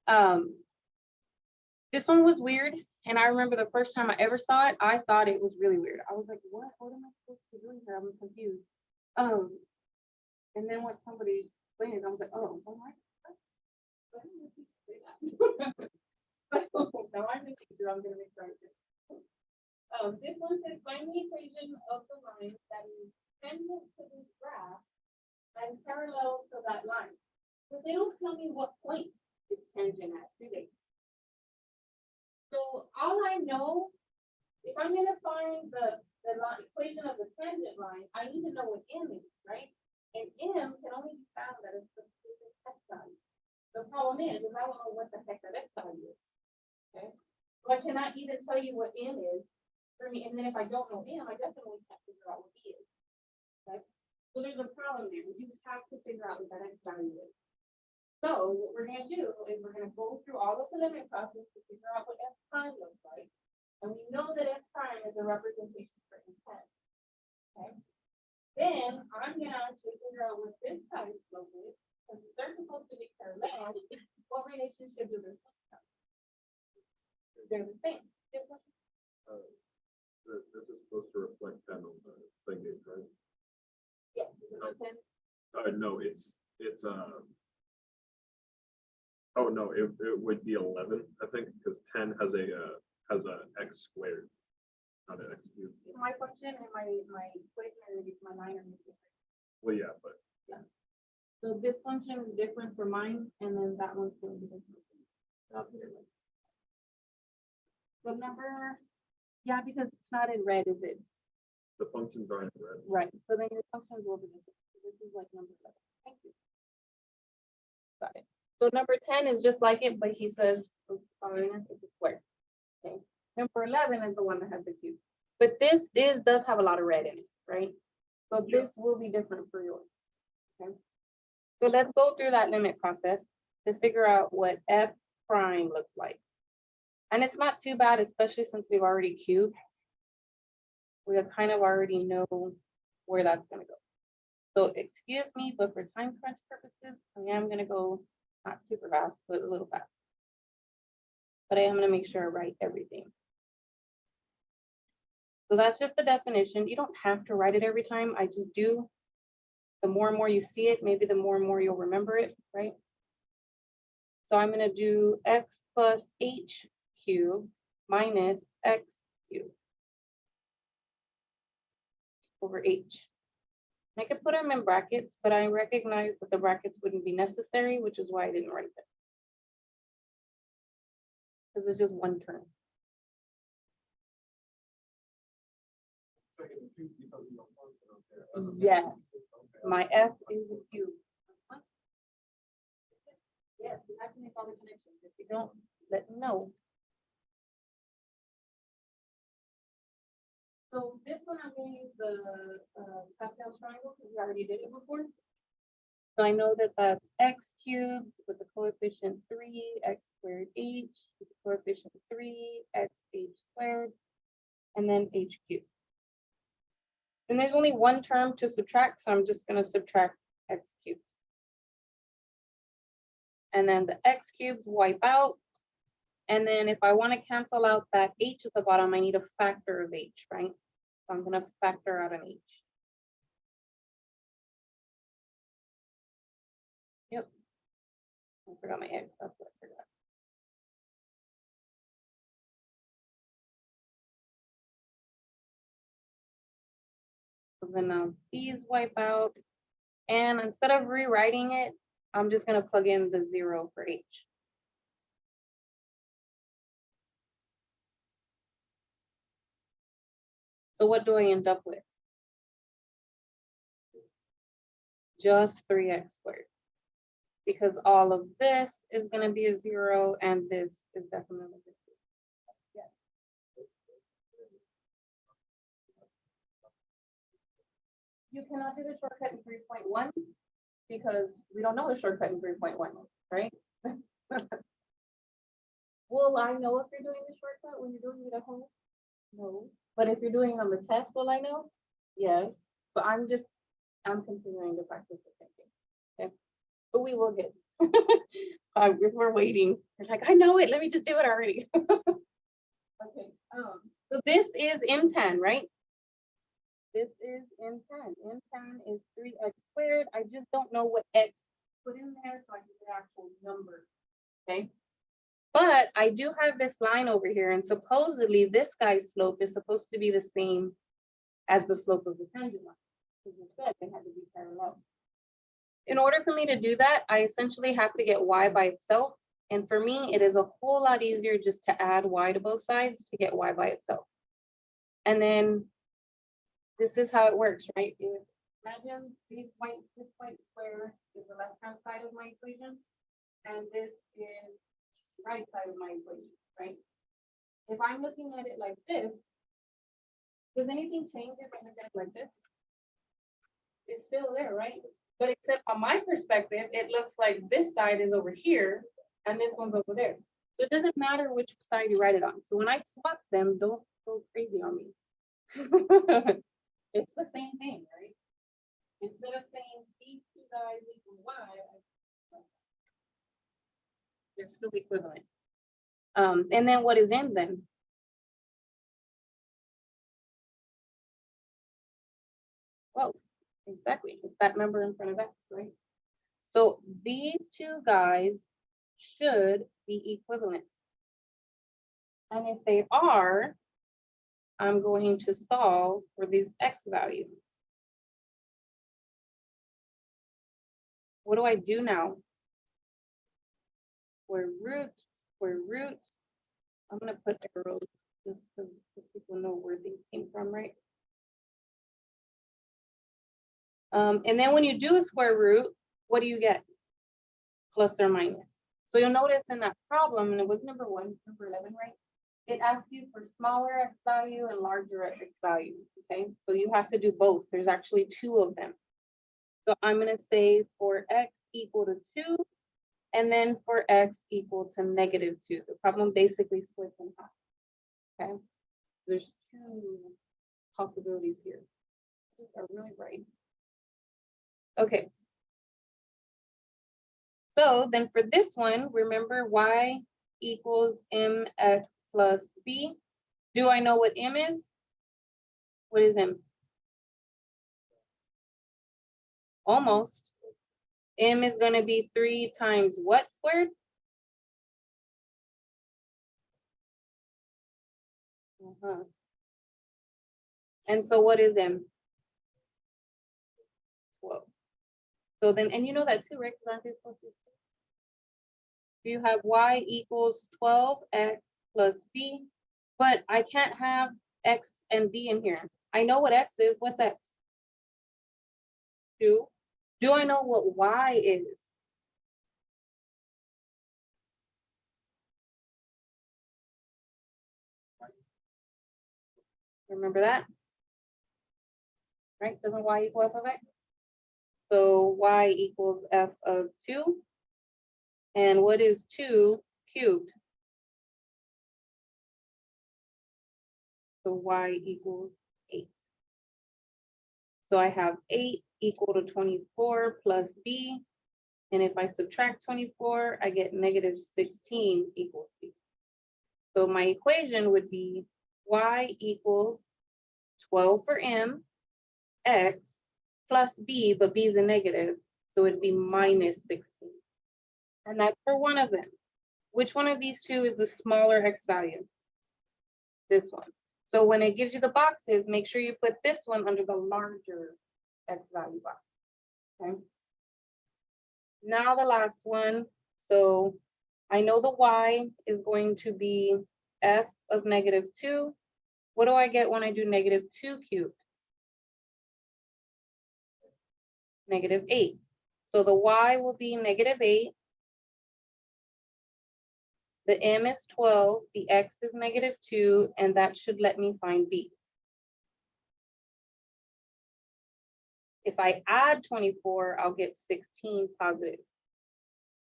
Um. This one was weird, and I remember the first time I ever saw it, I thought it was really weird. I was like, what, what am I supposed to do here? I'm confused. Um. And then when somebody explained it, I was like, oh? Why So now I'm in danger, I'm gonna make sure. Um, this one says find the equation of the line that is tangent to this graph and parallel to that line. But they don't tell me what point it's tangent at, do they? So all I know, if I'm gonna find the, the line, equation of the tangent line, I need to know what m is, right? And m can only be found at a specific x value. The problem is, is I don't know what the heck that x value is. Okay, so I cannot even tell you what m is for me, and then if I don't know m, I definitely can't figure out what b is. Okay, so there's a problem there, you have to figure out what that x value is. So what we're gonna do is we're gonna go through all of the limit process to figure out what f prime looks like. And we know that f prime is a representation for intent. Okay? Then I'm gonna actually figure out what this side slope is, because they're supposed to be parallel, what relationship do have? They're the same. Yeah, go ahead.
Uh, th- This is supposed to reflect ten on the thing, right?
Is it on 10?
Uh, no, it's, it's, uh. Oh, no, it, it would be eleven, I think, because ten has a, uh, has a x squared. Not an x cubed.
My function and my, my equation, are my line are different.
Well, yeah, but yeah.
So this function is different for mine, and then that one's going to be different. So I'll put it like- So number, yeah, because it's not in red, is it?
the functions aren't red.
Right, so then your functions will be different. So This is like number eleven. Thank you. Got it. So number ten is just like it, but he says, oh, sorry, it's a square. Okay, number eleven is the one that has the cube. But this is, does have a lot of red in it, right? So
Yeah.
this will be different for yours. Okay. So let's go through that limit process to figure out what F prime looks like. And it's not too bad, especially since we've already cubed we kind of already know where that's gonna go. So excuse me, but for time crunch purposes, I am gonna go not super fast, but a little fast. But I am gonna make sure I write everything. So that's just the definition. You don't have to write it every time. I just do. The more and more you see it, maybe the more and more you'll remember it, right? So I'm gonna do x plus h cubed minus x cubed over H. I could put them in brackets, but I recognize that the brackets wouldn't be necessary, which is why I didn't write them. Because it's just one term. Yes, my F is a Q. Yes, you have to make all the connections. If you don't, let me know. So this one I'm going the uh, Pascal triangle, because we already did it before. So I know that that's x cubed with the coefficient three, x squared h, with the coefficient three, x h squared, and then h cubed. And there's only one term to subtract, so I'm just gonna subtract x cubed. And then the x cubes wipe out. And then if I want to cancel out that h at the bottom, I need a factor of h, right? So I'm gonna factor out an h. Yep. I forgot my x, that's what I forgot. So then now these wipe out. And instead of rewriting it, I'm just gonna plug in the zero for H. So what do I end up with? Just three x squared. Because all of this is gonna be a zero and this is definitely. a zero. Yes. You cannot do the shortcut in three point one because we don't know the shortcut in three point one, right? Will I know if you're doing the shortcut when you're doing it at home? No, but if you're doing on the test, will I know? Yes, but I'm just, I'm continuing to practice the thinking. Okay, but we will get. Uh, we're waiting, it's like, I know it, let me just do it already. Okay, um, so this is M tan, right? This is M tan. M10 is three x squared. I just don't know what x put in there, so I get the actual number. Okay? But I do have this line over here, and supposedly this guy's slope is supposed to be the same as the slope of the tangent line. In order for me to do that, I essentially have to get y by itself. And for me, it is a whole lot easier just to add y to both sides to get y by itself. And then this is how it works, right? Imagine these white, this white square is the left-hand side of my equation. And this is right side of my equation, right? If I'm looking at it like this, does anything change if I look at it like this? It's still there, right? But except on my perspective, it looks like this side is over here and this one's over there. So it doesn't matter which side you write it on. So when I swap them, don't go crazy on me. It's the same thing, right? Instead of saying these two guys equal y, I- they're still equivalent. Um, and then what is m then? Well, exactly, it's that number in front of x, right? So these two guys should be equivalent. And if they are, I'm going to solve for this x value. What do I do now? Square root, square root. I'm gonna put arrows just so so people know where these came from, right? Um, and then when you do a square root, what do you get? Plus or minus. So you'll notice in that problem, and it was number one, number eleven, right? It asks you for smaller x value and larger x value, okay? So you have to do both. There's actually two of them. So I'm gonna say for x equal to two, and then for x equal to negative two. The problem basically splits in half. Okay, there's two possibilities here. These are really bright. Okay. So then for this one, remember y equals mx plus b. Do I know what m is? What is m? Almost. M is gonna be three times what squared? Uh-huh. And so what is M? Twelve. So then, and you know that too, right? aren't they supposed to? You have Y equals twelve X plus B, but I can't have X and B in here. I know what X is. What's X? Two. Do I know what Y is? Remember that? Right, doesn't Y equal F of X? So Y equals F of two. And what is two cubed? So Y equals eight. So I have eight equal to twenty-four plus B. And if I subtract twenty-four, I get negative sixteen equals B. So my equation would be Y equals twelve for M, X plus B, but B is a negative, so it'd be minus sixteen. And that's for one of them. Which one of these two is the smaller X value? This one. So when it gives you the boxes, make sure you put this one under the larger X value box. Okay. Now the last one, so I know the Y is going to be F of negative two. What do I get when I do negative two cubed? Negative eight. So the Y will be negative eight. The M is twelve, the X is negative two, and that should let me find B. If I add twenty-four, I'll get sixteen positive.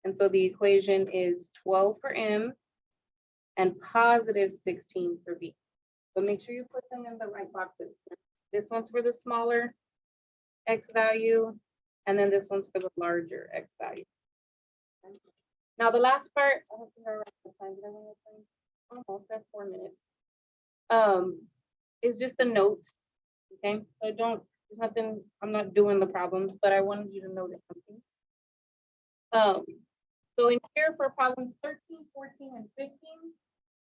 And so the equation is twelve for M and positive sixteen for B. So make sure you put them in the right boxes. This one's for the smaller X value, and then this one's for the larger X value. Now, the last part, I don't think I time, did I the time? almost at four minutes. Um, is just a note, okay? So don't, nothing, I'm not doing the problems, but I wanted you to notice something. Um, so in here for problems 13, 14, and 15,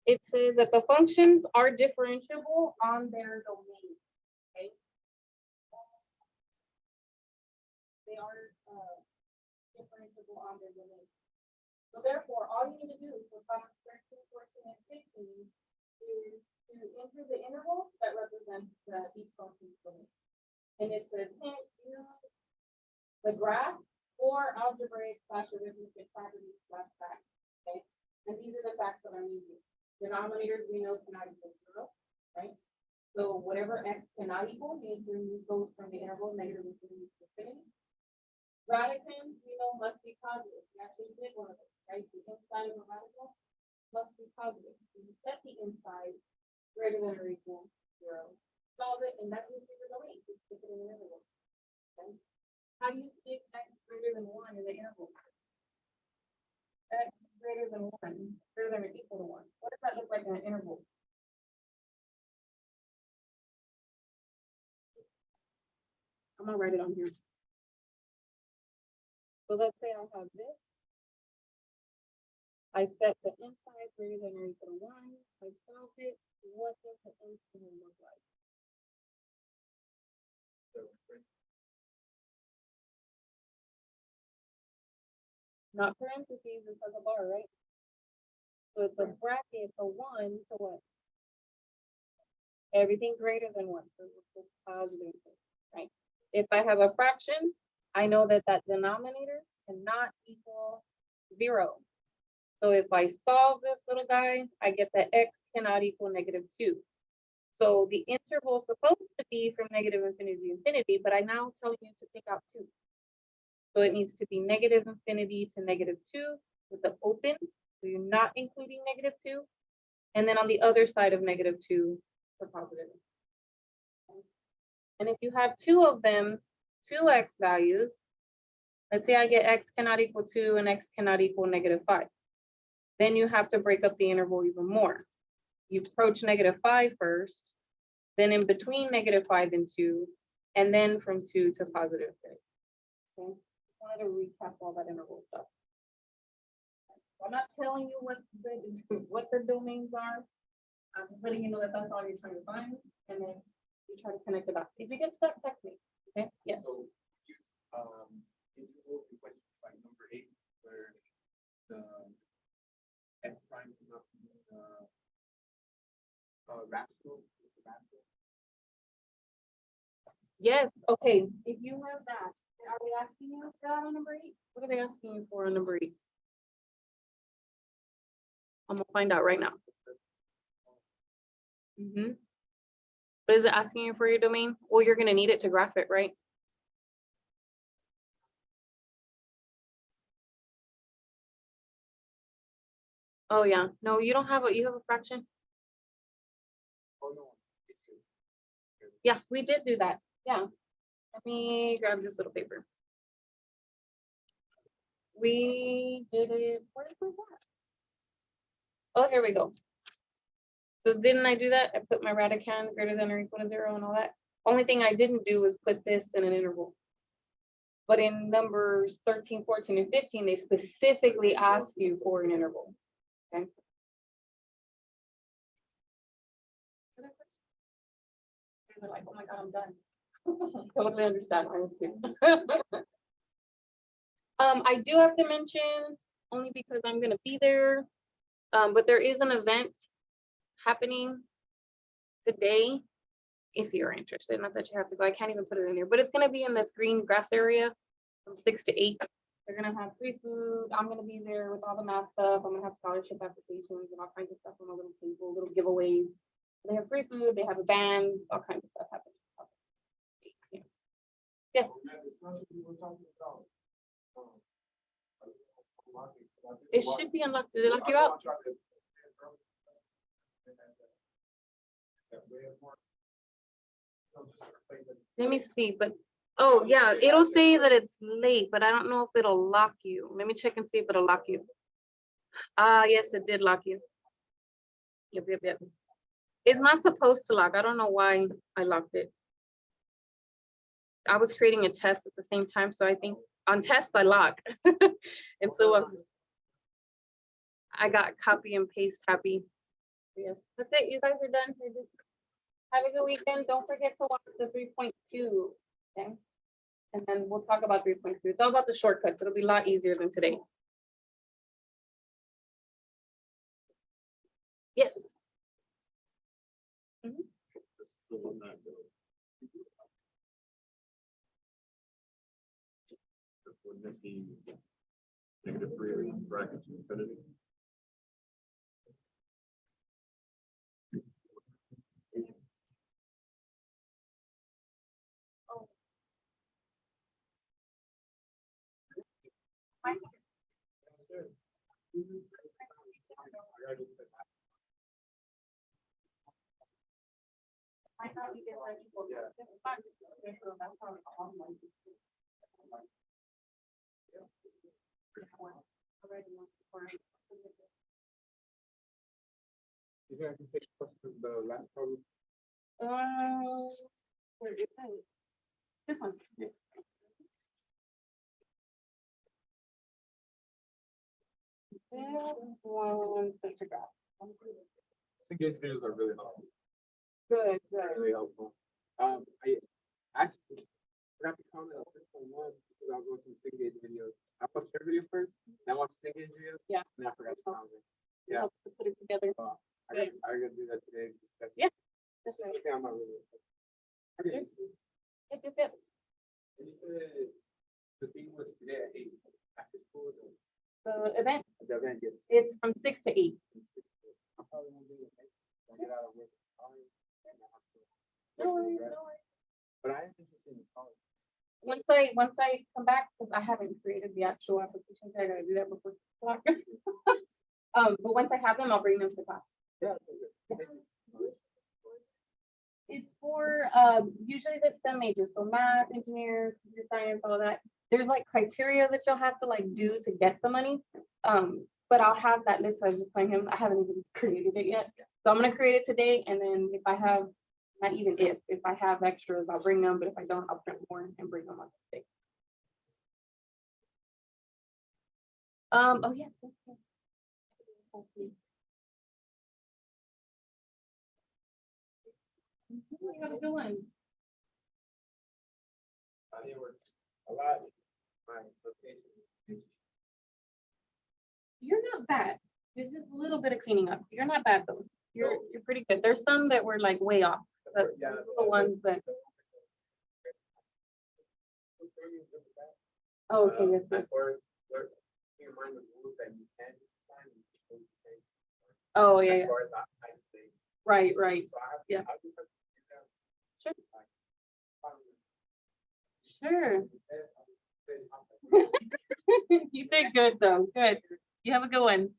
it says that the functions are differentiable on their domain, okay? They are, uh, differentiable on their domain. So therefore, all you need to do for problems 13, 14, and fifteen is to enter the interval that represents the each function's domain. And it says, hint, use the graph or algebraic slash arithmetic properties slash facts, okay? And these are the facts that I'm using. Denominators we know cannot equal zero, right? So whatever x cannot equal, we need remove those from the interval negative infinity to infinity. Radicand, we know must be positive. We actually did one of those, right? The inside of a radical must be positive. So You set the inside greater than or equal to zero. Solve it, and that gives you the domain. Just stick it in the interval. Okay? How do you stick x greater than one in the interval? X greater than one, greater than or equal to one. What does that look like in an interval? I'm gonna write it on here. So let's say I have this. I set the inside greater than or equal to one, I solved it, what does the interval look like? Not parentheses, it's like a bar, right? So it's a bracket, a one to what? Everything greater than one, so it's a positive, right? If I have a fraction, I know that that denominator cannot equal zero. So if I solve this little guy, I get that x cannot equal negative two. So the interval is supposed to be from negative infinity to infinity, but I now tell you to take out two. So it needs to be negative infinity to negative two with the open, so you're not including negative two. And then on the other side of negative two for positive. And if you have two of them, two x values, let's say I get x cannot equal two and x cannot equal negative five. Then you have to break up the interval even more. You approach negative five first, then in between negative five and two, and then from two to positive three. Okay, just wanted to recap all that interval stuff. I'm not telling you what the, what the domains are. I'm letting you know that that's all you're trying to find, and then you try to connect the dots. If you get stuck, text me, okay? Yes,
So, um, interval in question by number eight, where the f prime
yes, okay, if you have that, are they asking you for that on number eight? What are they asking you for on number eight? I'm gonna find out right now. Mm-hmm. But is it asking you for your domain? Well, you're gonna need it to graph it, right? Oh, yeah, no, you don't have a, you have a fraction?
Oh, no. it's you.
Yeah, we did do that, yeah. Let me grab this little paper. We did it, where did we? Oh, here we go. So didn't I do that? I put my radicand greater than or equal to zero and all that. Only thing I didn't do was put this in an interval. But in numbers 13, 14, and fifteen, they specifically ask you for an interval. Okay. They're like, oh my God, I'm done. Totally understand. Um, I do have to mention, only because I'm gonna be there, um, but there is an event happening today. If you're interested, not that you have to go, I can't even put it in there, but it's gonna be in this green grass area from six to eight. They're gonna have free food. I'm gonna be there with all the math stuff. I'm gonna have scholarship applications and all kinds of stuff on a little table, little giveaways. They have free food, they have a band, all kinds of stuff happening. Yeah. Yes,
That discussion we were talking about. um,
it should be unlocked. Did it lock you out? Let me see, but, oh, yeah, it'll say that it's late, but I don't know if it'll lock you. Let me check and see if it'll lock you. Ah, yes, it did lock you. Yep, yep, yep. It's not supposed to lock. I don't know why I locked it. I was creating a test at the same time, so I think on test I lock. And so uh, I got copy and paste happy. Yes, that's it. You guys are done. Have a good weekend. Don't forget to watch the three point two, okay? And then we'll talk about three point two. It's all about the shortcuts. It'll be a lot easier than today. Yes,
Just the one that goes. Be negative three brackets infinity?
it's all like. Already, for-
think I can take question the last problem?
Uh, where is it? This one.
Yes.
This one, such a graph.
Cengage videos are really helpful,
Good, good.
really helpful. Um, I actually forgot to comment on this one because I was watching Cengage videos. I watched your video first, then I watched Cengage videos.
Yeah.
And I forgot to comment.
It
Yeah.
Helps to put it together.
So I gotta, I gotta do that today. discuss it.
Yeah, That's right.
something I'm not really. Okay.
Yep, yep, yep.
And you said the thing was today at eight after school, the
The event,
the event gets.
it's from six to eight.
I probably won't do it. I'll get out of work. early, and I have to-
No worries, no worries.
But I am interested in college.
Once I, once I come back, because I haven't created the actual application, so I gotta do that before. six o'clock. Um, but once I have them, I'll bring them to class.
Yeah. so good. Thank you.
It's for, um, usually the STEM majors, so math, engineers, computer science, all that. There's like criteria that you'll have to like do to get the money. Um, but I'll have that list. I was just telling him, I haven't even created it yet. So I'm gonna create it today and then if I have, not even if, if I have extras, I'll bring them, but if I don't, I'll print more and bring them on the day. Um, oh,
location.
You're not bad. There's just a little bit of cleaning up. You're not bad though. You're, you're pretty good. There's some that were like way off. But
Yeah,
those are the ones that, oh, okay,
Uh,
yes, yes.
As far as, what, keep in mind the rules that you can sign. and you can't sign.
Oh, yeah, yeah.
far as I, I say.
Right, right.
So I have.
Yeah.
I just have to do that.
Sure. Sure.
I'll say, I'll say,
You did good though. Good. You have a good one.